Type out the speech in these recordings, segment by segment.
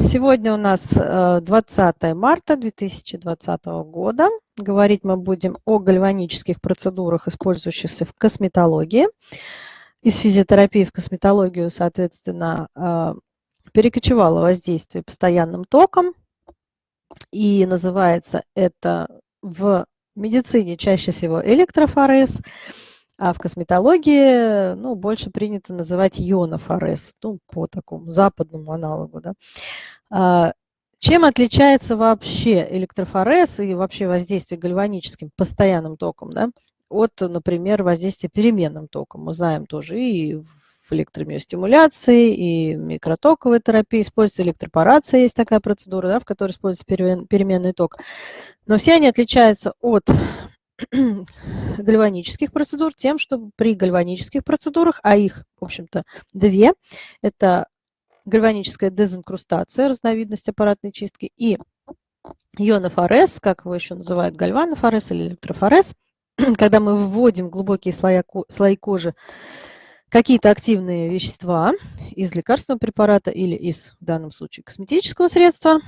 Сегодня у нас 20 э, марта 2020 года. Говорить мы будем о гальванических процедурах, использующихся в косметологии. Из физиотерапии в косметологию, соответственно, э, перекочевало воздействие постоянным током. И называется это в медицине чаще всего электрофорез. А в косметологии ну, больше принято называть ионофорез, ну, по такому западному аналогу. Да. А, чем отличается вообще электрофорез и вообще воздействие гальваническим постоянным током да, от, например, воздействия переменным током? Мы знаем тоже и в электромиостимуляции, и микротоковой терапии используется электропорация, есть такая процедура, да, в которой используется переменный ток. Но все они отличаются от гальванических процедур тем, что при гальванических процедурах, а их, в общем-то, две, это гальваническая дезинкрустация, разновидность аппаратной чистки, и ионофорез, как его еще называют, гальванофорез или электрофорез, когда мы вводим глубокие слоя, слои кожи какие-то активные вещества из лекарственного препарата или из, в данном случае, косметического средства,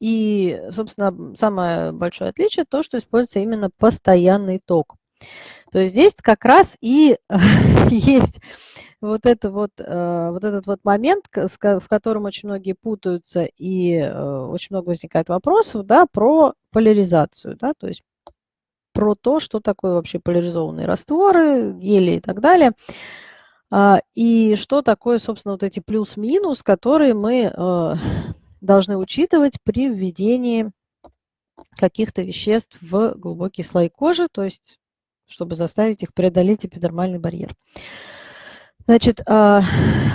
и, собственно, самое большое отличие то, что используется именно постоянный ток. То есть здесь как раз и есть вот, это вот, э, вот этот вот момент, в котором очень многие путаются и э, очень много возникает вопросов да, про поляризацию. Да, то есть про то, что такое вообще поляризованные растворы, гели и так далее. А, и что такое, собственно, вот эти плюс-минус, которые мы должны учитывать при введении каких-то веществ в глубокие слои кожи, то есть чтобы заставить их преодолеть эпидермальный барьер. Значит, а,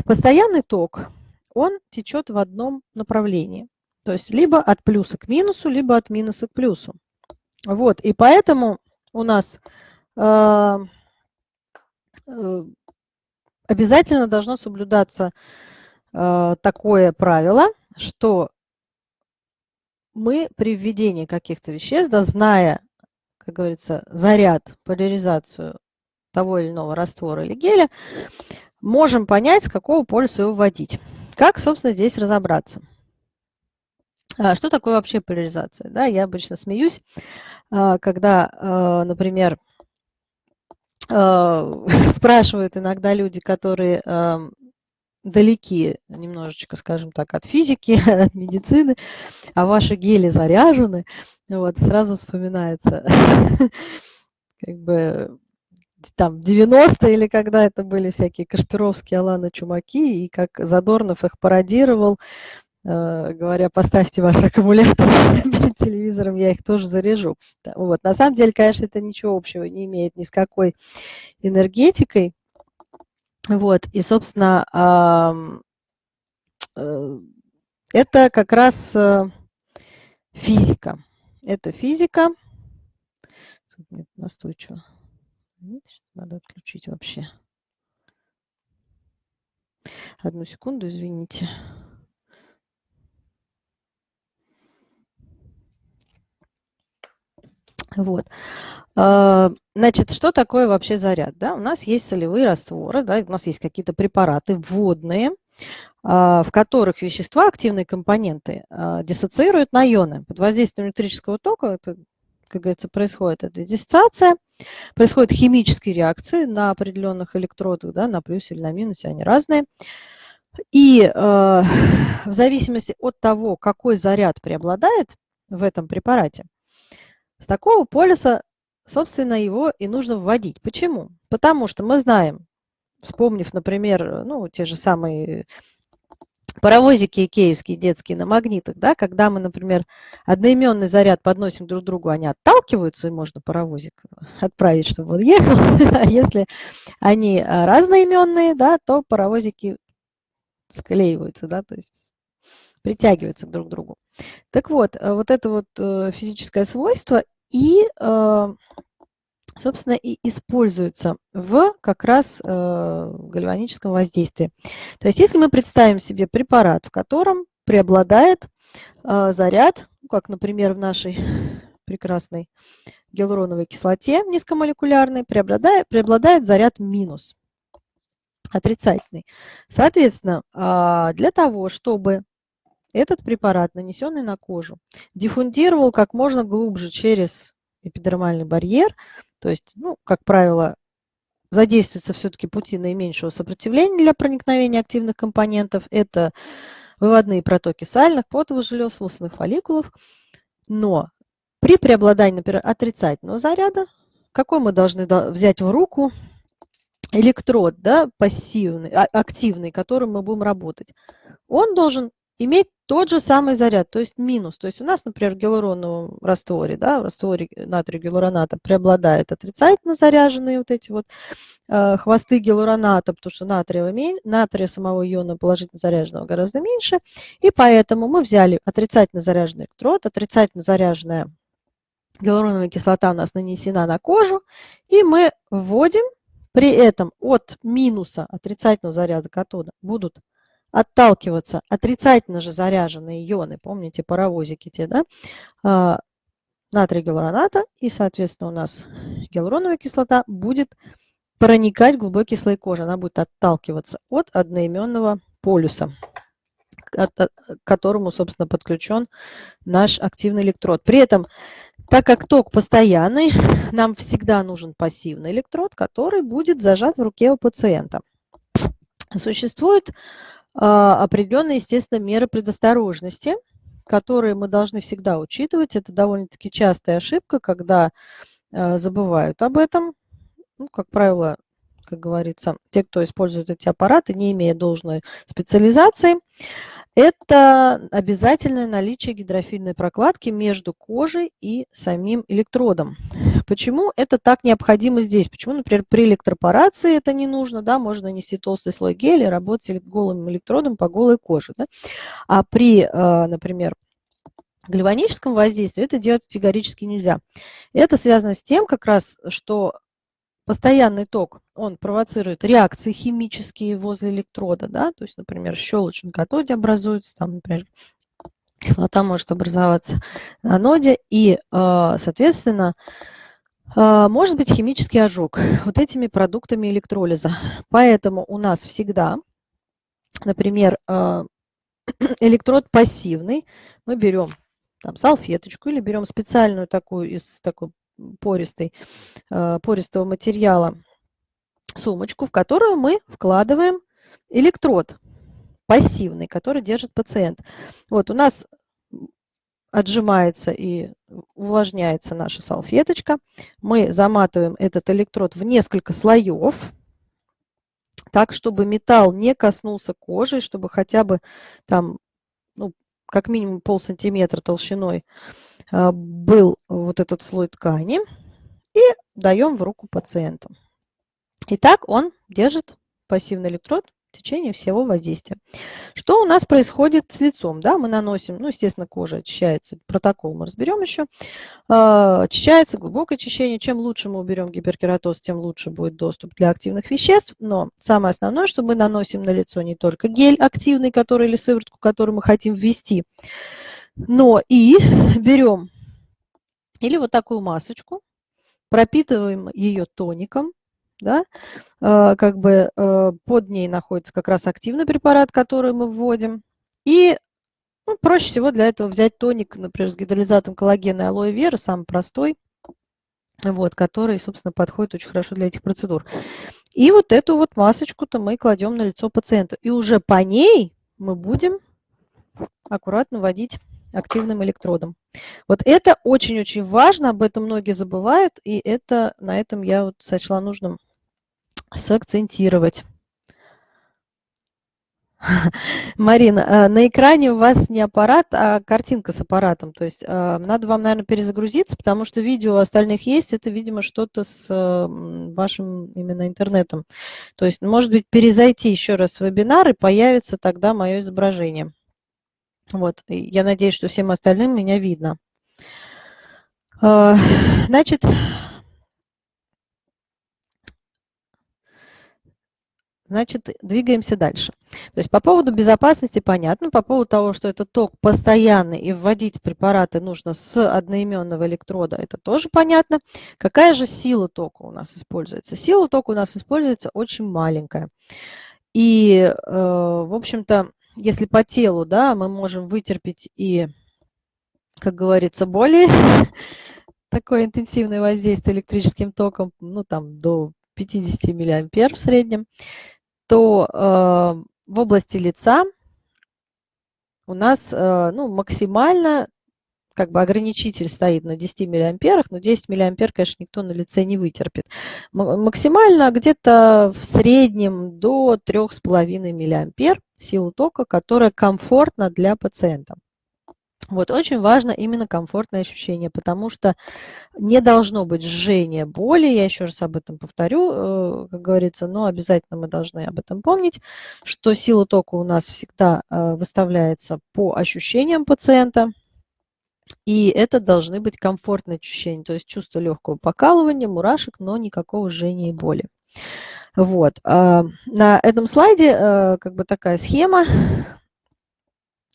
постоянный ток, он течет в одном направлении. То есть либо от плюса к минусу, либо от минуса к плюсу. Вот, и поэтому у нас а, э, обязательно должно соблюдаться а, такое правило – что мы при введении каких-то веществ, да, зная, как говорится, заряд, поляризацию того или иного раствора или геля, можем понять, с какого полюса его вводить. Как, собственно, здесь разобраться? А что такое вообще поляризация? Да, я обычно смеюсь, а, когда, а, например, спрашивают иногда люди, которые далеки немножечко, скажем так, от физики, от медицины, а ваши гели заряжены, вот, сразу вспоминается, как бы, там, 90-е или когда это были всякие Кашпировские, Алана Чумаки, и как Задорнов их пародировал, э, говоря, поставьте ваш аккумулятор перед телевизором, я их тоже заряжу. Вот. На самом деле, конечно, это ничего общего не имеет ни с какой энергетикой, вот, и, собственно, э, это как раз э, физика. Это физика. Тут настойчиво. Надо отключить вообще. Одну секунду, извините. Вот. А, значит, что такое вообще заряд? Да? У нас есть солевые растворы, да, у нас есть какие-то препараты вводные, а, в которых вещества, активные компоненты, а, диссоциируют на ионы. Под воздействием электрического тока, это, как говорится, происходит эта диссоциация, происходят химические реакции на определенных электродах, да, на плюсе или на минусе, они разные. И в зависимости от того, какой заряд преобладает в этом препарате, с такого полюса, собственно, его и нужно вводить. Почему? Потому что мы знаем, вспомнив, например, ну, те же самые паровозики икеевские детские на магнитах, да, когда мы, например, одноименный заряд подносим друг другу, они отталкиваются, и можно паровозик отправить, чтобы он ехал. А если они разноименные, да, то паровозики склеиваются, да, то есть притягиваются друг к другу. Так вот, э, вот это вот э, физическое свойство и, э, собственно, и используется в как раз гальваническом воздействии. То есть если мы представим себе препарат, в котором преобладает заряд, ну, как, например, в нашей прекрасной гиалуроновой кислоте низкомолекулярной, преобладает, преобладает заряд минус. отрицательный. Соответственно, а, для того, чтобы этот препарат, нанесенный на кожу, диффундировал как можно глубже через эпидермальный барьер, то есть, ну, как правило, задействуются все-таки пути наименьшего сопротивления для проникновения активных компонентов. Это выводные протоки сальных, потовых желез, волосяных фолликулов. Но при преобладании, например, отрицательного заряда, какой мы должны взять в руку электрод, да, пассивный, а, активный, которым мы будем работать, он должен иметь тот же самый заряд, то есть минус. То есть у нас, например, в гиалуроновом растворе, да, в растворе натрия гиалуроната преобладают отрицательно заряженные вот эти вот э, хвосты гиалуроната, потому что натрия, натрия самого иона положительно заряженного гораздо меньше. И поэтому мы взяли отрицательно заряженный электрод, отрицательно заряженная гиалуроновая кислота у нас нанесена на кожу, и мы вводим при этом от минуса отрицательного заряда катода будут отталкиваться отрицательно же заряженные ионы, помните паровозики те, да, а, натрий гиалуроната, и, соответственно, у нас гиалуроновая кислота будет проникать в глубокий слой кожи, она будет отталкиваться от одноименного полюса, к которому, собственно, подключен наш активный электрод. При этом так как ток постоянный, нам всегда нужен пассивный электрод, который будет зажат в руке у пациента. Существуют а, определенные, естественно, меры предосторожности, которые мы должны всегда учитывать. Это довольно-таки частая ошибка, когда а, забывают об этом. Ну, как правило, как говорится, те, кто использует эти аппараты, не имея должной специализации, это обязательное наличие гидрофильной прокладки между кожей и самим электродом. Почему это так необходимо здесь? Почему, например, при электропорации это не нужно? Да, можно нанести толстый слой геля работать голым электродом по голой коже. Да? А при, э, например, гальваническом воздействии это делать категорически нельзя. Это связано с тем, как раз, что постоянный ток, он провоцирует реакции химические возле электрода, да, то есть, например, щелочь на катоде образуется, там, например, кислота может образоваться на аноде, и, а, соответственно, может быть химический ожог вот этими продуктами электролиза. Поэтому у нас всегда, например, а, электрод пассивный, мы берем там салфеточку или берем специальную такую из такой пористой, э, пористого материала сумочку, в которую мы вкладываем электрод пассивный, который держит пациент. Вот у нас отжимается и увлажняется наша салфеточка. Мы заматываем этот электрод в несколько слоев, так, чтобы металл не коснулся кожи, чтобы хотя бы там, ну, как минимум пол сантиметра толщиной а, был вот этот слой ткани и даем в руку пациенту. Итак, он держит пассивный электрод течение всего воздействия. Что у нас происходит с лицом? Да, мы наносим, ну, естественно, кожа очищается, протокол мы разберем еще. А, очищается, глубокое очищение. Чем лучше мы уберем гиперкератоз, тем лучше будет доступ для активных веществ. Но самое основное, что мы наносим на лицо не только гель активный, который или сыворотку, которую мы хотим ввести, но и берем или вот такую масочку, пропитываем ее тоником, да, э, как бы э, под ней находится как раз активный препарат, который мы вводим. И ну, проще всего для этого взять тоник, например, с гидролизатом коллагена и алоэ вера, самый простой, вот, который, собственно, подходит очень хорошо для этих процедур. И вот эту вот масочку-то мы кладем на лицо пациента. И уже по ней мы будем аккуратно вводить активным электродом. Вот это очень-очень важно, об этом многие забывают, и это, на этом я вот сочла нужным сакцентировать. Марина, э, на экране у вас не аппарат, а картинка с аппаратом. То есть э, надо вам, наверное, перезагрузиться, потому что видео остальных есть. Это, видимо, что-то с вашим именно интернетом. То есть, может быть, перезайти еще раз в вебинар, и появится тогда мое изображение. Вот, я надеюсь, что всем остальным меня видно. А, значит, Значит, двигаемся дальше. То есть по поводу безопасности понятно, по поводу того, что это ток постоянный и вводить препараты нужно с одноименного электрода, это тоже понятно. Какая же сила тока у нас используется? Сила тока у нас используется очень маленькая. И, э, в общем-то, если по телу, да, мы можем вытерпеть и, как говорится, более такое интенсивное воздействие электрическим током, ну, там, до 50 миллиампер в среднем, то э, в области лица у нас э, ну, максимально как бы ограничитель стоит на 10 миллиамперах, но 10 миллиампер, конечно, никто на лице не вытерпит. Максимально где-то в среднем до 3,5 миллиампер силы тока, которая комфортна для пациента. Вот, очень важно именно комфортное ощущение, потому что не должно быть жжения боли, я еще раз об этом повторю, э, как говорится, но обязательно мы должны об этом помнить, что сила тока у нас всегда э, выставляется по ощущениям пациента, и это должны быть комфортные ощущения, то есть чувство легкого покалывания, мурашек, но никакого жжения и боли. Вот. А, на этом слайде э, как бы такая схема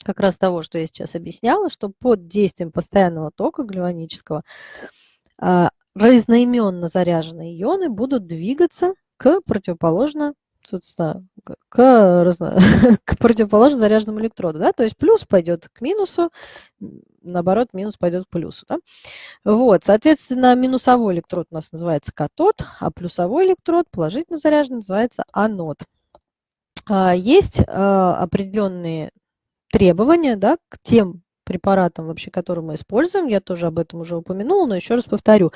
как раз того, что я сейчас объясняла, что под действием постоянного тока гальванического а, разноименно заряженные ионы будут двигаться к противоположно к, разно... к противоположно заряженному электроду. Да? То есть плюс пойдет к минусу, наоборот, минус пойдет к плюсу. Да? Вот, соответственно, минусовой электрод у нас называется катод, а плюсовой электрод, положительно заряженный, называется анод. А, есть а, определенные требования да, к тем препаратам, вообще, которые мы используем, я тоже об этом уже упомянула, но еще раз повторю,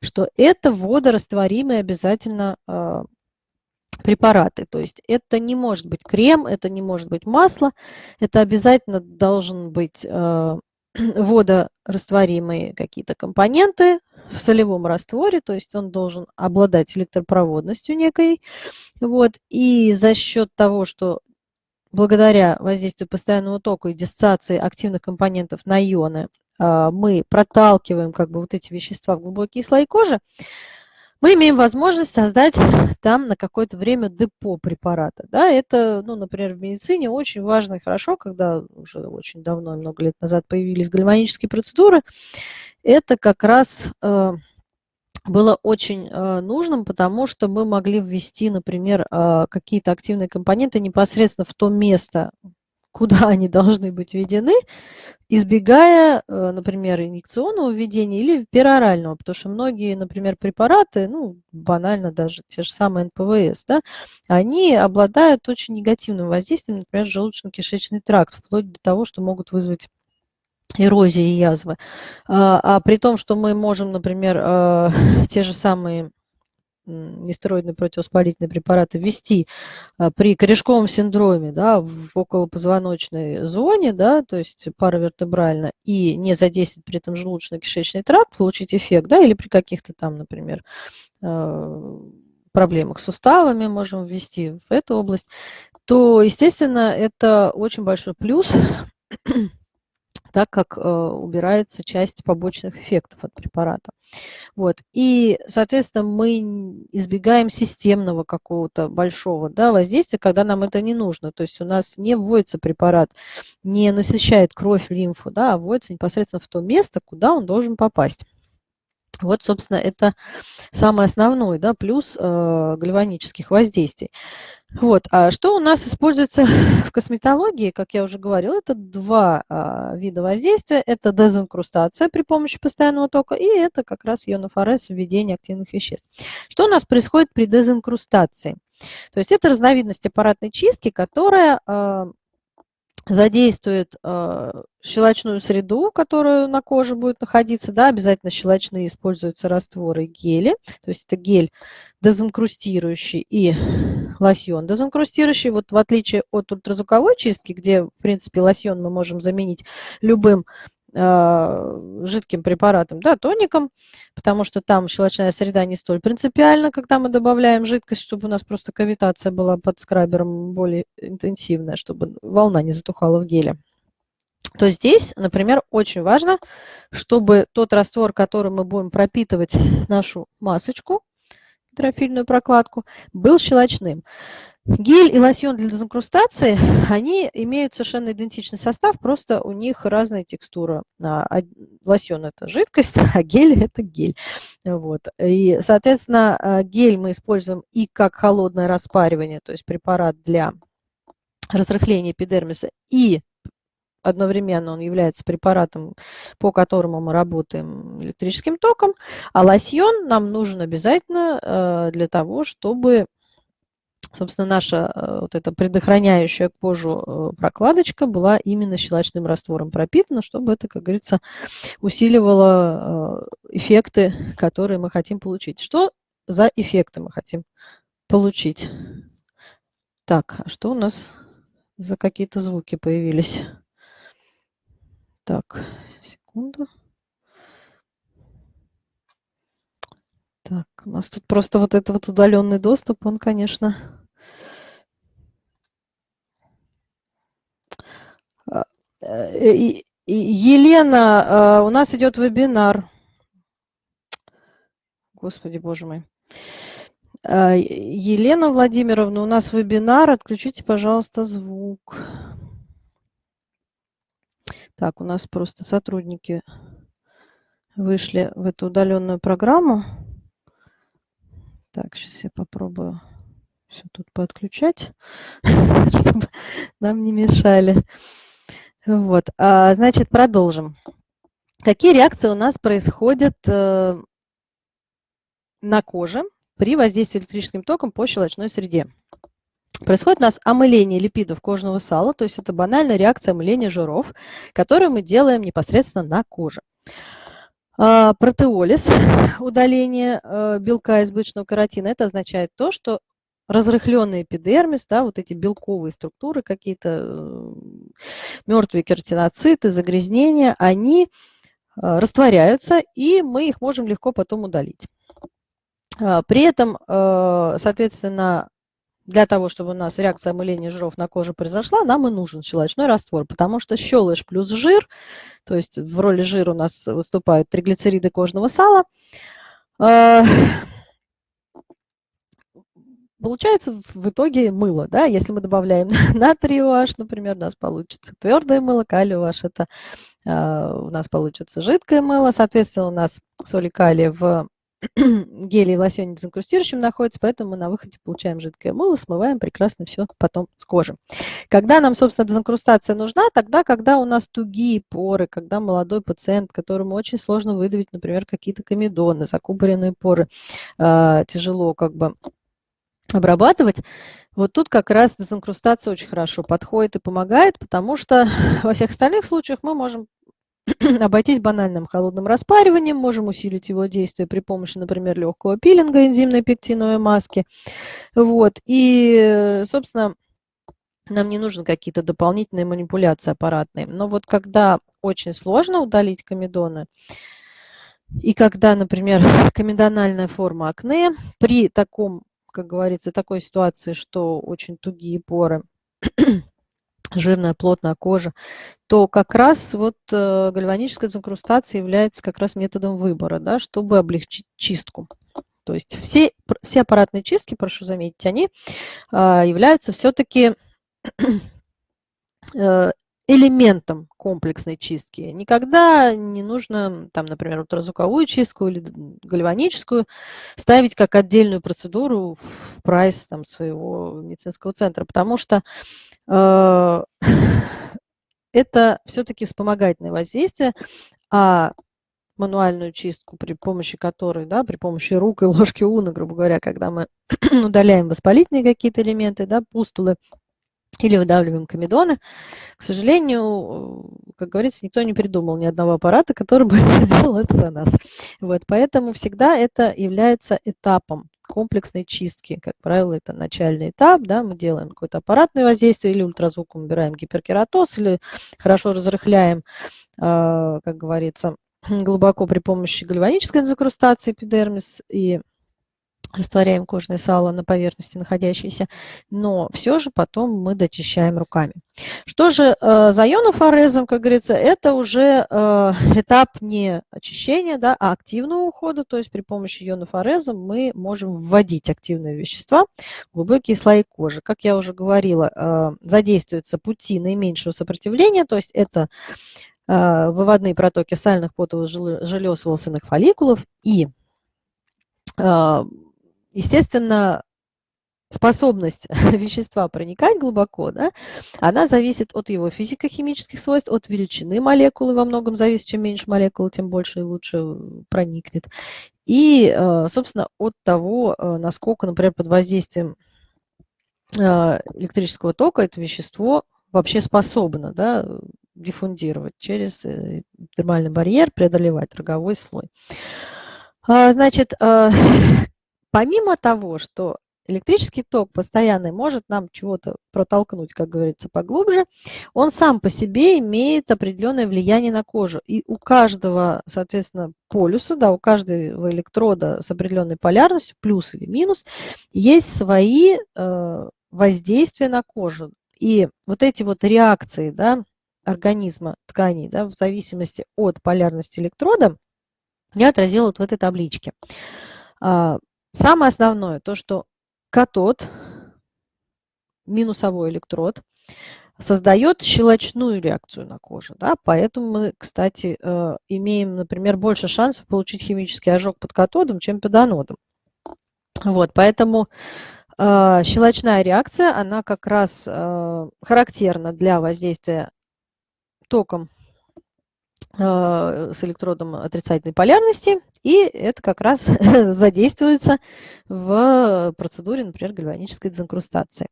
что это водорастворимые обязательно а, препараты. То есть это не может быть крем, это не может быть масло, это обязательно должен быть э, водорастворимые какие-то компоненты в солевом растворе, то есть он должен обладать электропроводностью некой. Вот. И за счет того, что благодаря воздействию постоянного тока и диссоциации активных компонентов на ионы э, мы проталкиваем как бы вот эти вещества в глубокие слои кожи, мы имеем возможность создать там на какое-то время депо препарата. Да, это, ну, например, в медицине очень важно и хорошо, когда уже очень давно, много лет назад появились гальванические процедуры, это как раз э, было очень э, нужным, потому что мы могли ввести, например, э, какие-то активные компоненты непосредственно в то место, куда они должны быть введены, избегая, э, например, инъекционного введения или перорального, потому что многие, например, препараты, ну, банально даже те же самые НПВС, да, они обладают очень негативным воздействием, например, желудочно-кишечный тракт, вплоть до того, что могут вызвать эрозии язвы. А, а при том, что мы можем, например, э, те же самые нестероидные противовоспалительные препараты ввести а, при корешковом синдроме да, в околопозвоночной зоне, да, то есть паравертебрально, и не задействовать при этом желудочно-кишечный тракт, получить эффект, да, или при каких-то там, например, а, проблемах с суставами можем ввести в эту область, то, естественно, это очень большой плюс так как э, убирается часть побочных эффектов от препарата. Вот. И, соответственно, мы избегаем системного какого-то большого да, воздействия, когда нам это не нужно. То есть у нас не вводится препарат, не насыщает кровь, лимфу, да, а вводится непосредственно в то место, куда он должен попасть. Вот, собственно, это самый основной да, плюс э, гальванических воздействий. Вот. А что у нас используется в косметологии, как я уже говорила, это два а, вида воздействия. Это дезинкрустация при помощи постоянного тока и это как раз ионофорез введение активных веществ. Что у нас происходит при дезинкрустации? То есть это разновидность аппаратной чистки, которая а, задействует э, щелочную среду, которая на коже будет находиться, да, обязательно щелочные используются растворы гели, то есть это гель дезинкрустирующий и лосьон дезинкрустирующий. Вот в отличие от ультразвуковой чистки, где, в принципе, лосьон мы можем заменить любым жидким препаратом, да, тоником, потому что там щелочная среда не столь принципиальна, когда мы добавляем жидкость, чтобы у нас просто кавитация была под скрабером более интенсивная, чтобы волна не затухала в геле то здесь, например, очень важно, чтобы тот раствор, которым мы будем пропитывать нашу масочку, гидрофильную прокладку, был щелочным. Гель и лосьон для дезинкрустации, они имеют совершенно идентичный состав, просто у них разная текстура. А, лосьон – это жидкость, а гель – это гель. Вот. И, соответственно, а, гель мы используем и как холодное распаривание, то есть препарат для разрыхления эпидермиса, и одновременно он является препаратом, по которому мы работаем электрическим током, а лосьон нам нужен обязательно э, для того, чтобы собственно, наша э, вот эта предохраняющая кожу э, прокладочка была именно щелочным раствором пропитана, чтобы это, как говорится, усиливало эффекты, которые мы хотим получить. Что за эффекты мы хотим получить? Так, а что у нас за какие-то звуки появились? Так, секунду. Так, у нас тут просто вот этот вот удаленный доступ, он, конечно... А, э, Елена, а, у нас идет вебинар. Господи, боже мой. А, Елена Владимировна, у нас вебинар. Отключите, пожалуйста, звук. Так, у нас просто сотрудники вышли в эту удаленную программу. Так, сейчас я попробую все тут подключать, чтобы нам не мешали. Вот, а, значит, продолжим. Какие реакции у нас происходят э, на коже при воздействии электрическим током по щелочной среде? Происходит у нас омыление липидов кожного сала, то есть это банальная реакция омыления жиров, которую мы делаем непосредственно на коже. А, протеолиз, удаление э, белка избыточного каротина, это означает то, что разрыхленный эпидермис, да, вот эти белковые структуры, какие-то э, мертвые кератиноциты, загрязнения, они э, растворяются, и мы их можем легко потом удалить. А, при этом, соответственно, для того, чтобы у нас реакция омыления жиров на коже произошла, нам и нужен щелочной раствор, потому что щелочь плюс жир, то есть в роли жира у нас выступают триглицериды кожного сала, получается в итоге мыло. Да? Если мы добавляем натрий OH, например, у нас получится твердое мыло, калий OH, это а, у нас получится жидкое мыло. Соответственно, у нас соли калия в геле в лосьоне дезинкрустирующем находится, поэтому мы на выходе получаем жидкое мыло, смываем прекрасно все потом с кожи. Когда нам, собственно, дезинкрустация нужна? Тогда, когда у нас тугие поры, когда молодой пациент, которому очень сложно выдавить, например, какие-то комедоны, закупоренные поры, э, тяжело как бы обрабатывать, вот тут как раз дезинкрустация очень хорошо подходит и помогает, потому что во всех остальных случаях мы можем обойтись банальным холодным распариванием, можем усилить его действие при помощи, например, легкого пилинга энзимной пектиновой маски. Вот. И, собственно, нам не нужны какие-то дополнительные манипуляции аппаратные. Но вот когда очень сложно удалить комедоны, и когда, например, комедональная форма акне, при таком, как говорится, такой ситуации, что очень тугие поры, жирная, плотная кожа, то как раз вот э, гальваническая дезинкрустация является как раз методом выбора, да, чтобы облегчить чистку. То есть все, все аппаратные чистки, прошу заметить, они а, являются все-таки э, элементом комплексной чистки. Никогда не нужно, там, например, ультразвуковую чистку или гальваническую ставить как отдельную процедуру в прайс там, своего медицинского центра, потому что э, это все-таки вспомогательное воздействие, а мануальную чистку, при помощи которой, да, при помощи рук и ложки уна, грубо говоря, когда мы удаляем воспалительные какие-то элементы, да, пустулы, или выдавливаем комедоны. К сожалению, как говорится, никто не придумал ни одного аппарата, который бы сделал это за нас. Вот, поэтому всегда это является этапом комплексной чистки. Как правило, это начальный этап, да, мы делаем какое-то аппаратное воздействие, или ультразвуком убираем гиперкератоз, или хорошо разрыхляем, а, как говорится, глубоко при помощи гальванической дезинкрустации эпидермис и растворяем кожное сало на поверхности находящееся, но все же потом мы дочищаем руками. Что же э, за ионофорезом, как говорится, это уже э, этап не очищения, да, а активного ухода, то есть при помощи ионофореза мы можем вводить активные вещества в глубокие слои кожи. Как я уже говорила, э, задействуются пути наименьшего сопротивления, то есть это э, выводные протоки сальных потовых желез волосяных фолликулов и э, Естественно, способность вещества проникать глубоко, да, она зависит от его физико-химических свойств, от величины молекулы во многом зависит. Чем меньше молекулы, тем больше и лучше проникнет. И, э, собственно, от того, э, насколько, например, под воздействием э, электрического тока это вещество вообще способно да, диффундировать через термальный барьер, преодолевать роговой слой. А, значит, Помимо того, что электрический ток постоянный может нам чего-то протолкнуть, как говорится, поглубже, он сам по себе имеет определенное влияние на кожу. И у каждого, соответственно, полюса, да, у каждого электрода с определенной полярностью, плюс или минус, есть свои э, воздействия на кожу. И вот эти вот реакции да, организма тканей да, в зависимости от полярности электрода я отразила вот в этой табличке. Самое основное, то, что катод, минусовой электрод, создает щелочную реакцию на коже. Да? Поэтому мы, кстати, э, имеем, например, больше шансов получить химический ожог под катодом, чем под анодом. Вот, поэтому э, щелочная реакция, она как раз э, характерна для воздействия током с электродом отрицательной полярности и это как раз задействуется в процедуре, например, гальванической дезинкрустации.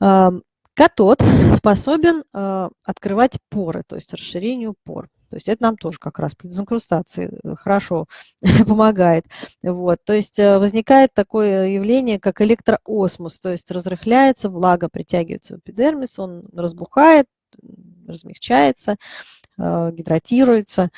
Катод способен а, открывать поры, то есть расширению пор. То есть это нам тоже как раз при дезинкрустации хорошо помогает. Вот. То есть э, возникает такое явление, как электроосмос, то есть разрыхляется, влага притягивается в эпидермис, он разбухает, размягчается, а, гидратируется.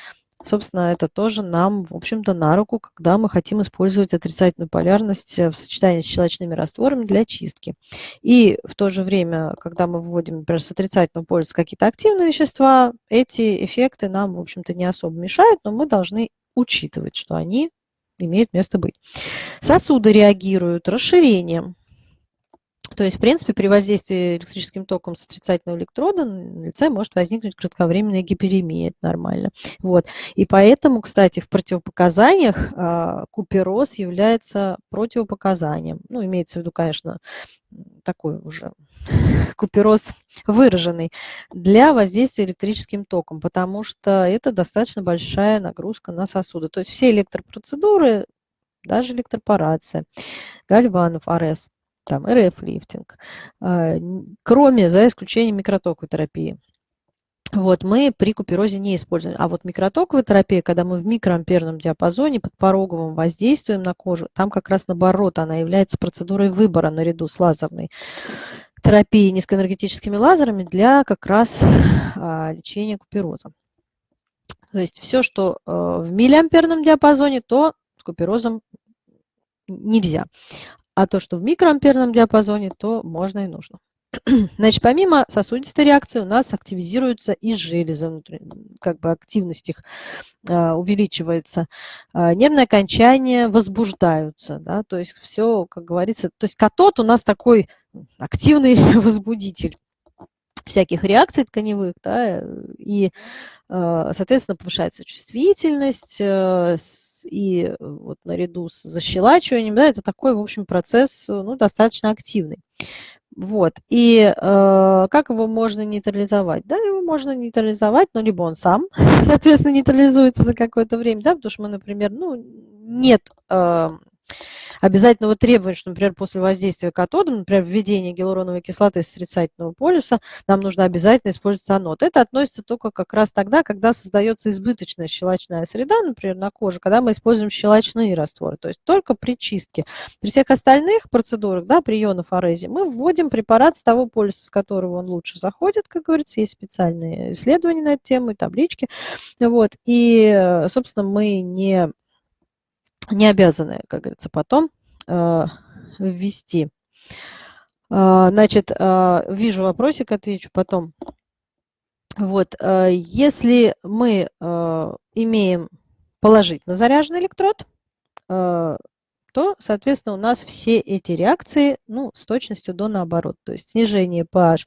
Собственно, это тоже нам, в общем-то, на руку, когда мы хотим использовать отрицательную полярность э, в сочетании с щелочными растворами для чистки. И в то же время, когда мы вводим, например, с отрицательного полюса какие-то активные вещества, эти эффекты нам, в общем-то, не особо мешают, но мы должны учитывать, что они имеют место быть. Сосуды реагируют расширением, то есть, в принципе, при воздействии электрическим током с отрицательного электрода на лице может возникнуть кратковременная гиперемия, это нормально. Вот. И поэтому, кстати, в противопоказаниях а, купероз является противопоказанием. Ну, имеется в виду, конечно, такой уже купероз выраженный для воздействия электрическим током, потому что это достаточно большая нагрузка на сосуды. То есть все электропроцедуры, даже электропорация, гальванов, АРС – там РФ-лифтинг, а, кроме, за исключением микротоковой терапии. Вот, мы при куперозе не используем. А вот микротоковая терапия, когда мы в микроамперном диапазоне под пороговым воздействуем на кожу, там как раз наоборот, она является процедурой выбора наряду с лазерной терапией низкоэнергетическими лазерами для как раз а, лечения купероза. То есть все, что а, в миллиамперном диапазоне, то с куперозом нельзя. А то, что в микроамперном диапазоне, то можно и нужно. Значит, помимо сосудистой реакции у нас активизируются и железы, как бы активность их а, увеличивается. А, нервные окончания возбуждаются, да, то есть все, как говорится, то есть катод у нас такой активный возбудитель всяких реакций тканевых, да, и, а, соответственно, повышается чувствительность, и э, вот наряду с защелачиванием, да, это такой, в общем, процесс э, ну, достаточно активный. Вот. И э, как его можно нейтрализовать? Да, его можно нейтрализовать, но либо он сам, соответственно, нейтрализуется за какое-то время, да, потому что мы, например, ну, нет э, обязательного требования, что, например, после воздействия катодом, например, введение гиалуроновой кислоты с отрицательного полюса, нам нужно обязательно использовать анод. Это относится только как раз тогда, когда создается избыточная щелочная среда, например, на коже, когда мы используем щелочные растворы, то есть только при чистке. При всех остальных процедурах, да, при ионофорезе, мы вводим препарат с того полюса, с которого он лучше заходит, как говорится, есть специальные исследования на эту тему таблички. Вот. И, собственно, мы не не обязаны, как говорится, потом ввести. Значит, вижу вопросик, отвечу потом. Вот, если мы имеем положительно заряженный электрод, то, соответственно, у нас все эти реакции ну, с точностью до наоборот. То есть снижение pH,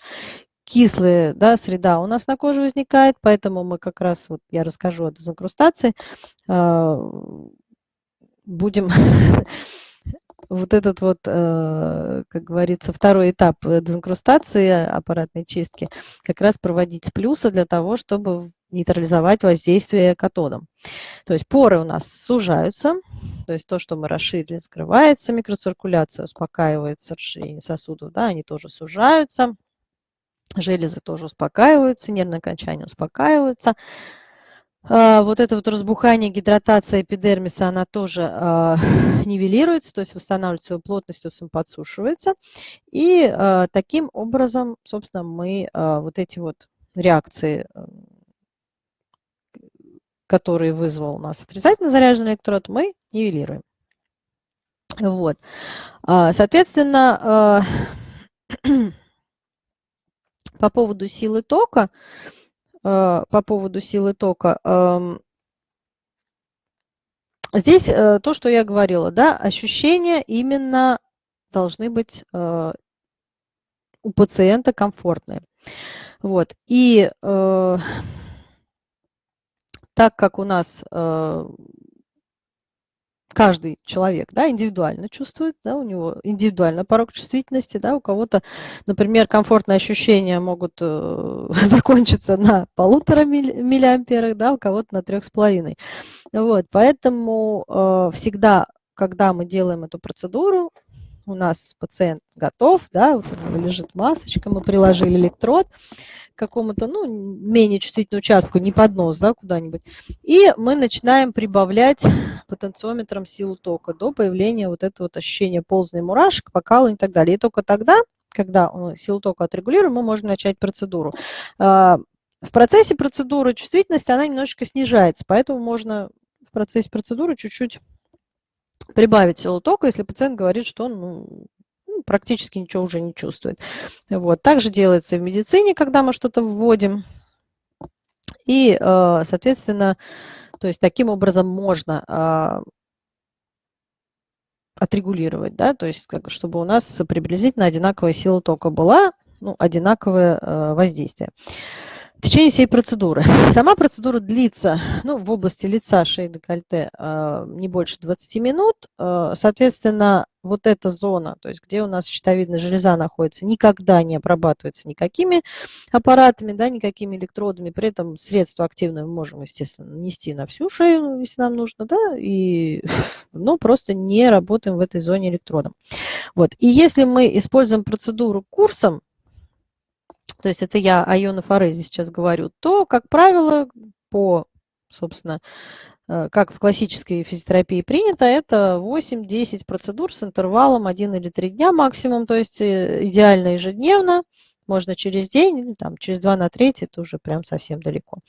кислая да, среда у нас на коже возникает, поэтому мы как раз, вот я расскажу о дезинкрустации, а, будем вот этот вот, э, как говорится, второй этап дезинкрустации аппаратной чистки как раз проводить с плюса для того, чтобы нейтрализовать воздействие катодом. То есть поры у нас сужаются, то есть то, что мы расширили, скрывается, микроциркуляция успокаивается, расширение сосудов, да, они тоже сужаются, железы тоже успокаиваются, нервные окончания успокаиваются. А, вот это вот разбухание, гидратация эпидермиса, она тоже а, нивелируется, то есть восстанавливает свою плотность, он подсушивается. И а, таким образом, собственно, мы вот эти вот реакции который вызвал у нас отрицательно заряженный электрод, мы нивелируем. Вот. Соответственно, по поводу силы тока, по поводу силы тока, здесь э, то, что я говорила, да, ощущения именно должны быть э, у пациента комфортные. Вот. И э, так как у нас э, каждый человек да, индивидуально чувствует, да, у него индивидуально порог чувствительности, да, у кого-то, например, комфортные ощущения могут э, закончиться на полутора миллиамперах, да, у кого-то на трех с половиной. Вот, поэтому э, всегда, когда мы делаем эту процедуру, у нас пациент готов, да, вот у него лежит масочка, мы приложили электрод, какому-то, ну, менее чувствительному участку, не под нос, да, куда-нибудь. И мы начинаем прибавлять потенциометром силу тока до появления вот этого вот ощущения ползания мурашек, покалывания и так далее. И только тогда, когда силу тока отрегулируем, мы можем начать процедуру. А, в процессе процедуры чувствительность, она немножечко снижается, поэтому можно в процессе процедуры чуть-чуть прибавить силу тока, если пациент говорит, что он ну, практически ничего уже не чувствует. Вот. Также делается в медицине, когда мы что-то вводим. И, э, соответственно, то есть таким образом можно а, отрегулировать, да, то есть как, чтобы у нас приблизительно одинаковая сила тока была, ну, одинаковое э, воздействие течение всей процедуры. Сама процедура длится ну, в области лица, шеи, декольте а, не больше 20 минут. А, соответственно, вот эта зона, то есть где у нас щитовидная железа находится, никогда не обрабатывается никакими аппаратами, да, никакими электродами. При этом средство активное мы можем, естественно, нанести на всю шею, если нам нужно, да, и, но просто не работаем в этой зоне электродом. Вот. И если мы используем процедуру курсом, то есть это я о ионофорезе сейчас говорю, то, как правило, по, собственно, э, как в классической физиотерапии принято, это 8-10 процедур с интервалом 1 или 3 дня максимум, то есть э, идеально ежедневно, можно через день, или там, через 2 на 3, это уже прям совсем далеко.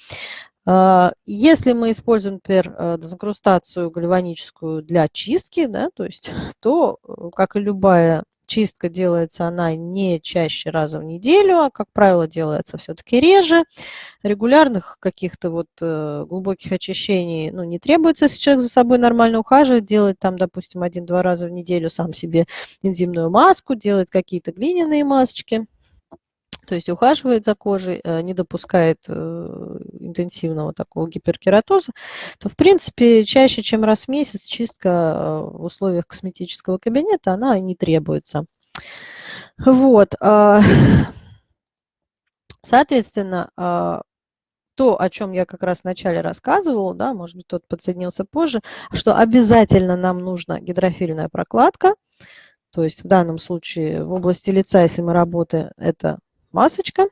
А, если мы используем, например, э, дезинкрустацию гальваническую для чистки, да, то есть, то, как и любая Чистка делается она не чаще раза в неделю, а, как правило, делается все-таки реже. Регулярных каких-то вот э, глубоких очищений ну, не требуется, если человек за собой нормально ухаживает, делает там, допустим, один-два раза в неделю сам себе энзимную маску, делает какие-то глиняные масочки. То есть ухаживает за кожей, э, не допускает э, интенсивного такого гиперкератоза, то, в принципе, чаще, чем раз в месяц чистка э, в условиях косметического кабинета, она не требуется. Вот. А, соответственно, а, то, о чем я как раз вначале рассказывала, да, может быть, тот подсоединился позже, что обязательно нам нужна гидрофильная прокладка, то есть в данном случае в области лица, если мы работаем, это масочка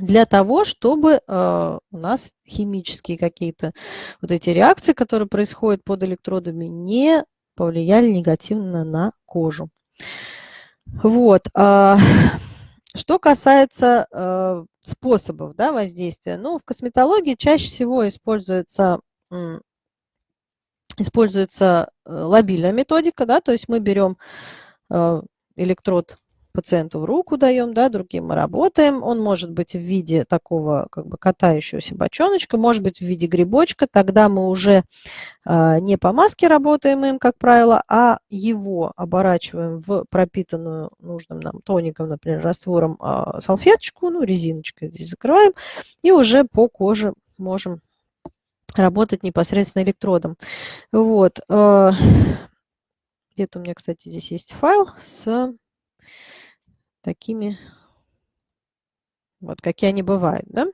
для того, чтобы э, у нас химические какие-то вот эти реакции, которые происходят под электродами, не повлияли негативно на кожу. Вот. А, что касается э, способов да, воздействия, ну, в косметологии чаще всего используется используется лобильная методика, да, то есть мы берем электрод пациенту в руку даем, да, другим мы работаем. Он может быть в виде такого как бы катающегося бочоночка, может быть в виде грибочка. Тогда мы уже э, не по маске работаем им, как правило, а его оборачиваем в пропитанную нужным нам тоником, например, раствором э, салфеточку, ну, резиночкой здесь закрываем, и уже по коже можем работать непосредственно электродом. Вот. Э, где-то у меня, кстати, здесь есть файл с такими, вот какие они бывают, да.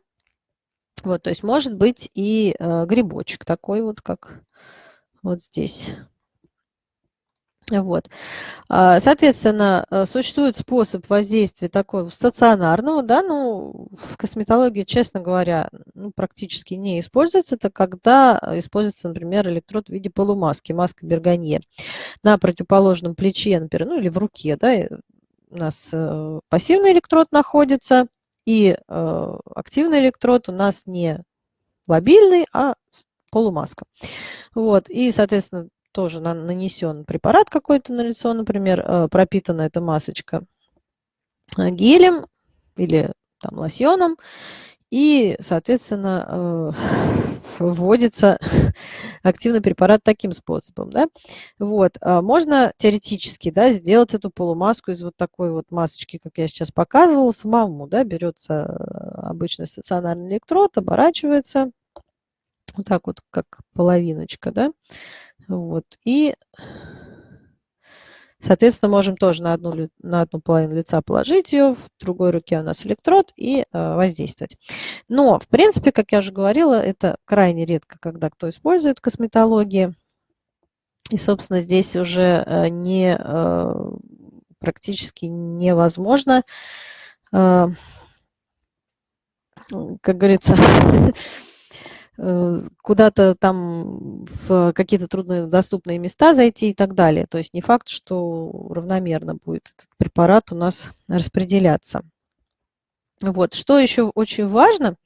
Вот, то есть может быть и э, грибочек такой вот, как вот здесь. Вот. А, соответственно, э, существует способ воздействия такого стационарного, да, ну, в косметологии, честно говоря, ну, практически не используется. Это когда используется, например, электрод в виде полумаски, маска Берганье. На противоположном плече, например, ну, или в руке, да, у нас э, пассивный электрод находится, и э, активный электрод у нас не лобильный, а полумаска. Вот, и, соответственно, тоже нанесен препарат какой-то на лицо, например, э, пропитана эта масочка гелем или там лосьоном, и, соответственно, вводится активный препарат таким способом. Да? Вот. А можно теоретически да, сделать эту полумаску из вот такой вот масочки, как я сейчас показывала, самому. Да? Берется э, обычный стационарный электрод, оборачивается вот так вот, как половиночка. Да? Вот. И Соответственно, можем тоже на одну, на одну половину лица положить ее, в другой руке у нас электрод и э, воздействовать. Но, в принципе, как я уже говорила, это крайне редко, когда кто использует в косметологии. И, собственно, здесь уже э, не, э, практически невозможно, как говорится, куда-то там в какие-то труднодоступные места зайти и так далее. То есть не факт, что равномерно будет этот препарат у нас распределяться. Вот. Что еще очень важно,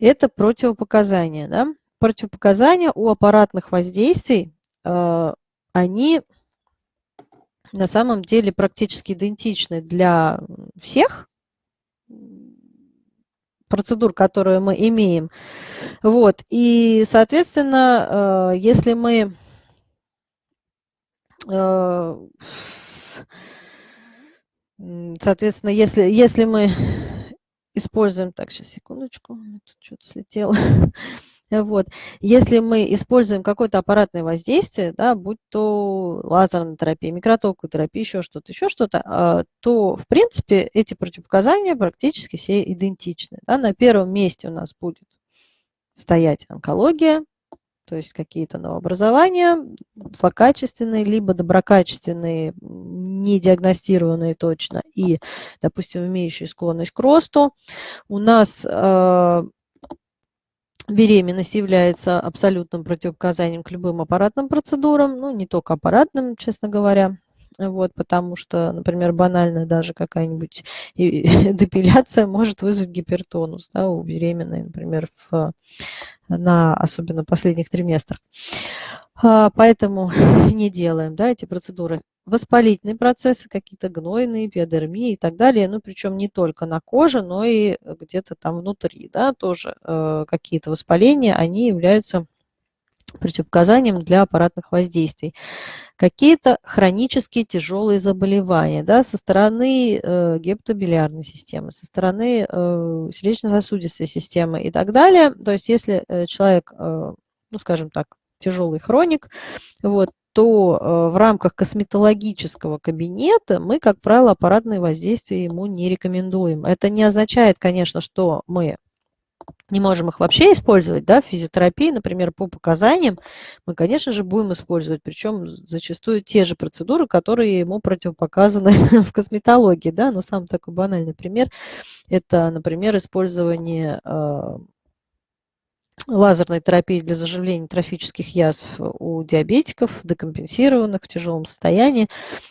это противопоказания. Да? Противопоказания у аппаратных воздействий, э, они на самом деле практически идентичны для всех процедур, которые мы имеем. Вот. И, соответственно, э, если мы э, Соответственно, если, если мы используем... Так, сейчас, секундочку, тут что-то слетело. Вот. Если мы используем какое-то аппаратное воздействие, да, будь то лазерная терапия, микротоковая терапия, еще что-то, еще что-то, а, то, в принципе, эти противопоказания практически все идентичны. Да. На первом месте у нас будет стоять онкология, то есть какие-то новообразования, злокачественные, либо доброкачественные, не диагностированные точно и, допустим, имеющие склонность к росту. У нас э, беременность является абсолютным противопоказанием к любым аппаратным процедурам, ну, не только аппаратным, честно говоря, вот, потому что, например, банальная даже какая-нибудь депиляция может вызвать гипертонус да, у беременной, например, в, на особенно последних триместрах. А, поэтому не делаем да, эти процедуры. Воспалительные процессы, какие-то гнойные, биодермии и так далее, ну причем не только на коже, но и где-то там внутри, да, тоже э, какие-то воспаления, они являются противопоказанием для аппаратных воздействий. Какие-то хронические тяжелые заболевания да, со стороны э, гепатобилиарной системы, со стороны э, сердечно-сосудистой системы и так далее. То есть если э, человек, э, ну скажем так, тяжелый хроник, вот, то э, в рамках косметологического кабинета мы, как правило, аппаратные воздействия ему не рекомендуем. Это не означает, конечно, что мы не можем их вообще использовать, да, в физиотерапии, например, по показаниям, мы, конечно же, будем использовать, причем зачастую те же процедуры, которые ему противопоказаны в косметологии, да, но самый такой банальный пример, это, например, использование э, лазерной терапии для заживления трофических язв у диабетиков, декомпенсированных в тяжелом состоянии.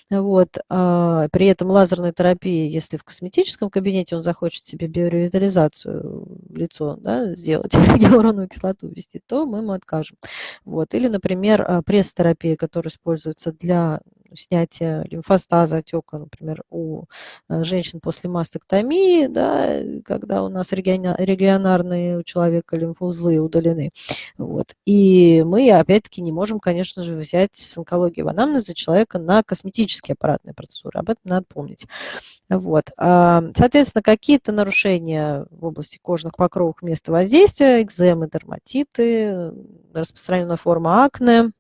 Вот. А, при этом лазерной терапии, если в косметическом кабинете он захочет себе биоревитализацию лицо да, сделать, гиалуроновую кислоту ввести, то мы ему откажем. Вот. Или, например, а, пресс-терапия, которая используется для снятия лимфостаза, отека, например, у э, женщин после мастектомии, да, когда у нас регионарные у человека лимфоузлы удалены. Вот. И мы, опять-таки, не можем, конечно же, взять с онкологии в анамнезе человека на косметические аппаратные процедуры. Об этом надо помнить. Вот. А, соответственно, какие-то нарушения в области кожных покровов места воздействия, экземы, дерматиты, распространенная форма акне, Э,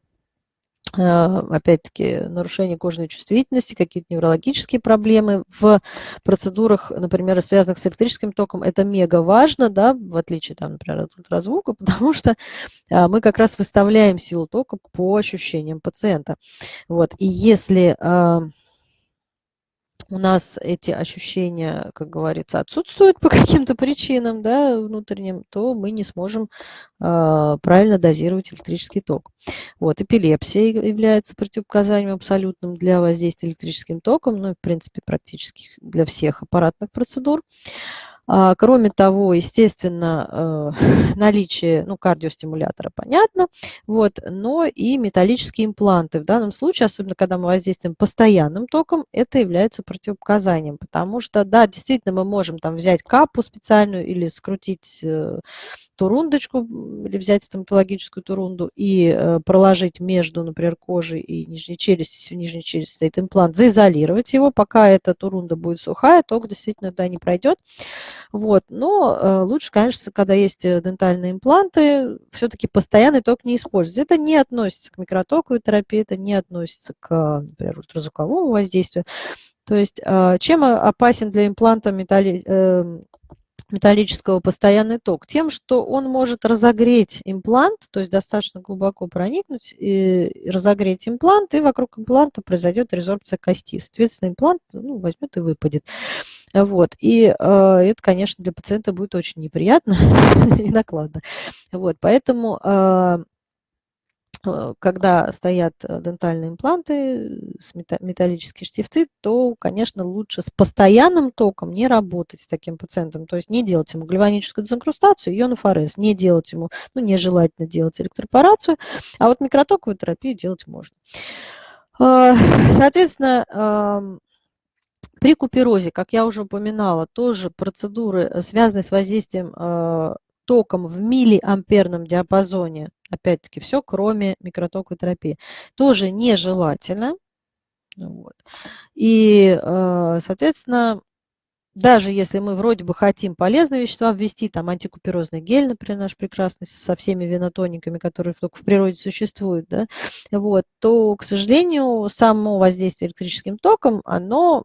опять-таки, нарушение кожной чувствительности, какие-то неврологические проблемы в процедурах, например, связанных с электрическим током, это мега важно, да, в отличие, там, например, от ультразвука, потому что э, мы как раз выставляем силу тока по ощущениям пациента. Вот. И если э, у нас эти ощущения, как говорится, отсутствуют по каким-то причинам да, внутренним, то мы не сможем э, правильно дозировать электрический ток. Вот, эпилепсия является противопоказанием абсолютным для воздействия электрическим током, ну, в принципе, практически для всех аппаратных процедур. Кроме того, естественно, э, наличие ну, кардиостимулятора понятно, вот, но и металлические импланты. В данном случае, особенно когда мы воздействуем постоянным током, это является противопоказанием, потому что, да, действительно, мы можем там взять капу специальную или скрутить э, турундочку или взять стоматологическую турунду и э, проложить между, например, кожей и нижней челюстью, если в нижней челюсти стоит имплант, заизолировать его, пока эта турунда будет сухая, ток действительно туда не пройдет. Вот. Но э, лучше, конечно, когда есть э, дентальные импланты, все-таки постоянный ток не использовать. Это не относится к микротоковой терапии, это не относится к, например, ультразвуковому воздействию. То есть чем опасен для импланта металли металлического постоянный ток? Тем, что он может разогреть имплант, то есть достаточно глубоко проникнуть и разогреть имплант, и вокруг импланта произойдет резорбция кости. Соответственно, имплант ну, возьмет и выпадет. Вот. И э, это, конечно, для пациента будет очень неприятно и накладно. Вот. Поэтому э, когда стоят э, дентальные импланты, металлические штифты, то, конечно, лучше с постоянным током не работать с таким пациентом. То есть не делать ему гальваническую дезинкрустацию, ионофорез, не делать ему, ну, нежелательно делать электропорацию, а вот микротоковую терапию делать можно. Э, соответственно, при куперозе, как я уже упоминала, тоже процедуры, связанные с воздействием током в миллиамперном диапазоне, опять-таки все, кроме микротоковой терапии, тоже нежелательно. Вот. И, э, соответственно, даже если мы вроде бы хотим полезные вещества ввести, там антикуперозный гель, например, наш прекрасный, со всеми венотониками, которые только в природе существуют, да, вот, то, к сожалению, само воздействие электрическим током, оно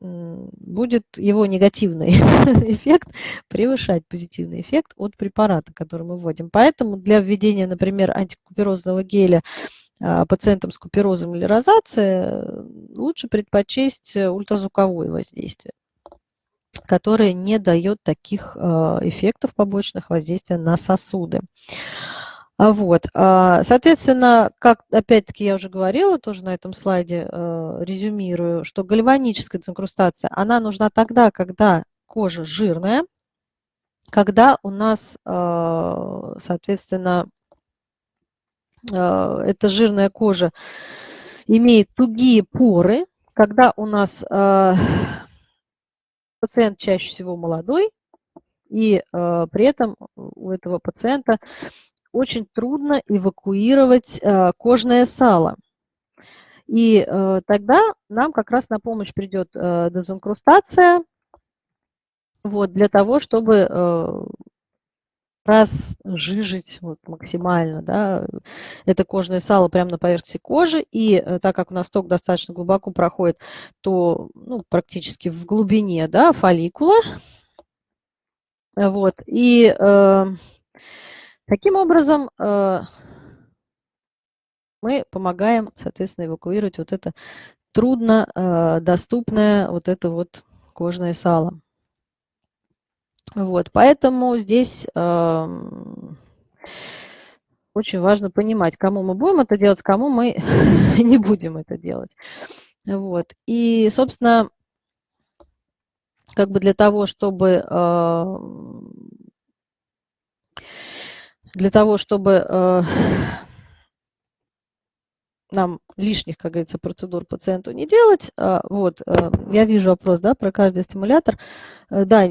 будет его негативный эффект превышать позитивный эффект от препарата, который мы вводим. Поэтому для введения, например, антикуперозного геля а, пациентам с куперозом или розацией лучше предпочесть ультразвуковое воздействие которое не дает таких а, эффектов побочных воздействия на сосуды. А вот. А, соответственно, как опять-таки я уже говорила, тоже на этом слайде э, резюмирую, что гальваническая дезинкрустация, она нужна тогда, когда кожа жирная, когда у нас, э, соответственно, эта жирная кожа имеет тугие поры, когда у нас пациент чаще всего молодой, и при этом у этого пациента очень трудно эвакуировать э, кожное сало. И э, тогда нам как раз на помощь придет э, дезинкрустация вот, для того, чтобы разжижить вот, максимально да, это кожное сало прямо на поверхности кожи. И так как у нас ток достаточно глубоко проходит, то ну, практически в глубине да, фолликула. Вот, и Таким образом, э, мы помогаем, соответственно, эвакуировать вот это трудно э, доступное вот это вот кожное сало. Вот, поэтому здесь эм, очень важно понимать, кому мы будем это делать, кому мы не будем это делать. Вот. И, собственно, как бы для того, чтобы э, для того, чтобы э, нам лишних, как говорится, процедур пациенту не делать. Э, вот, я вижу вопрос, да, про каждый стимулятор. Да,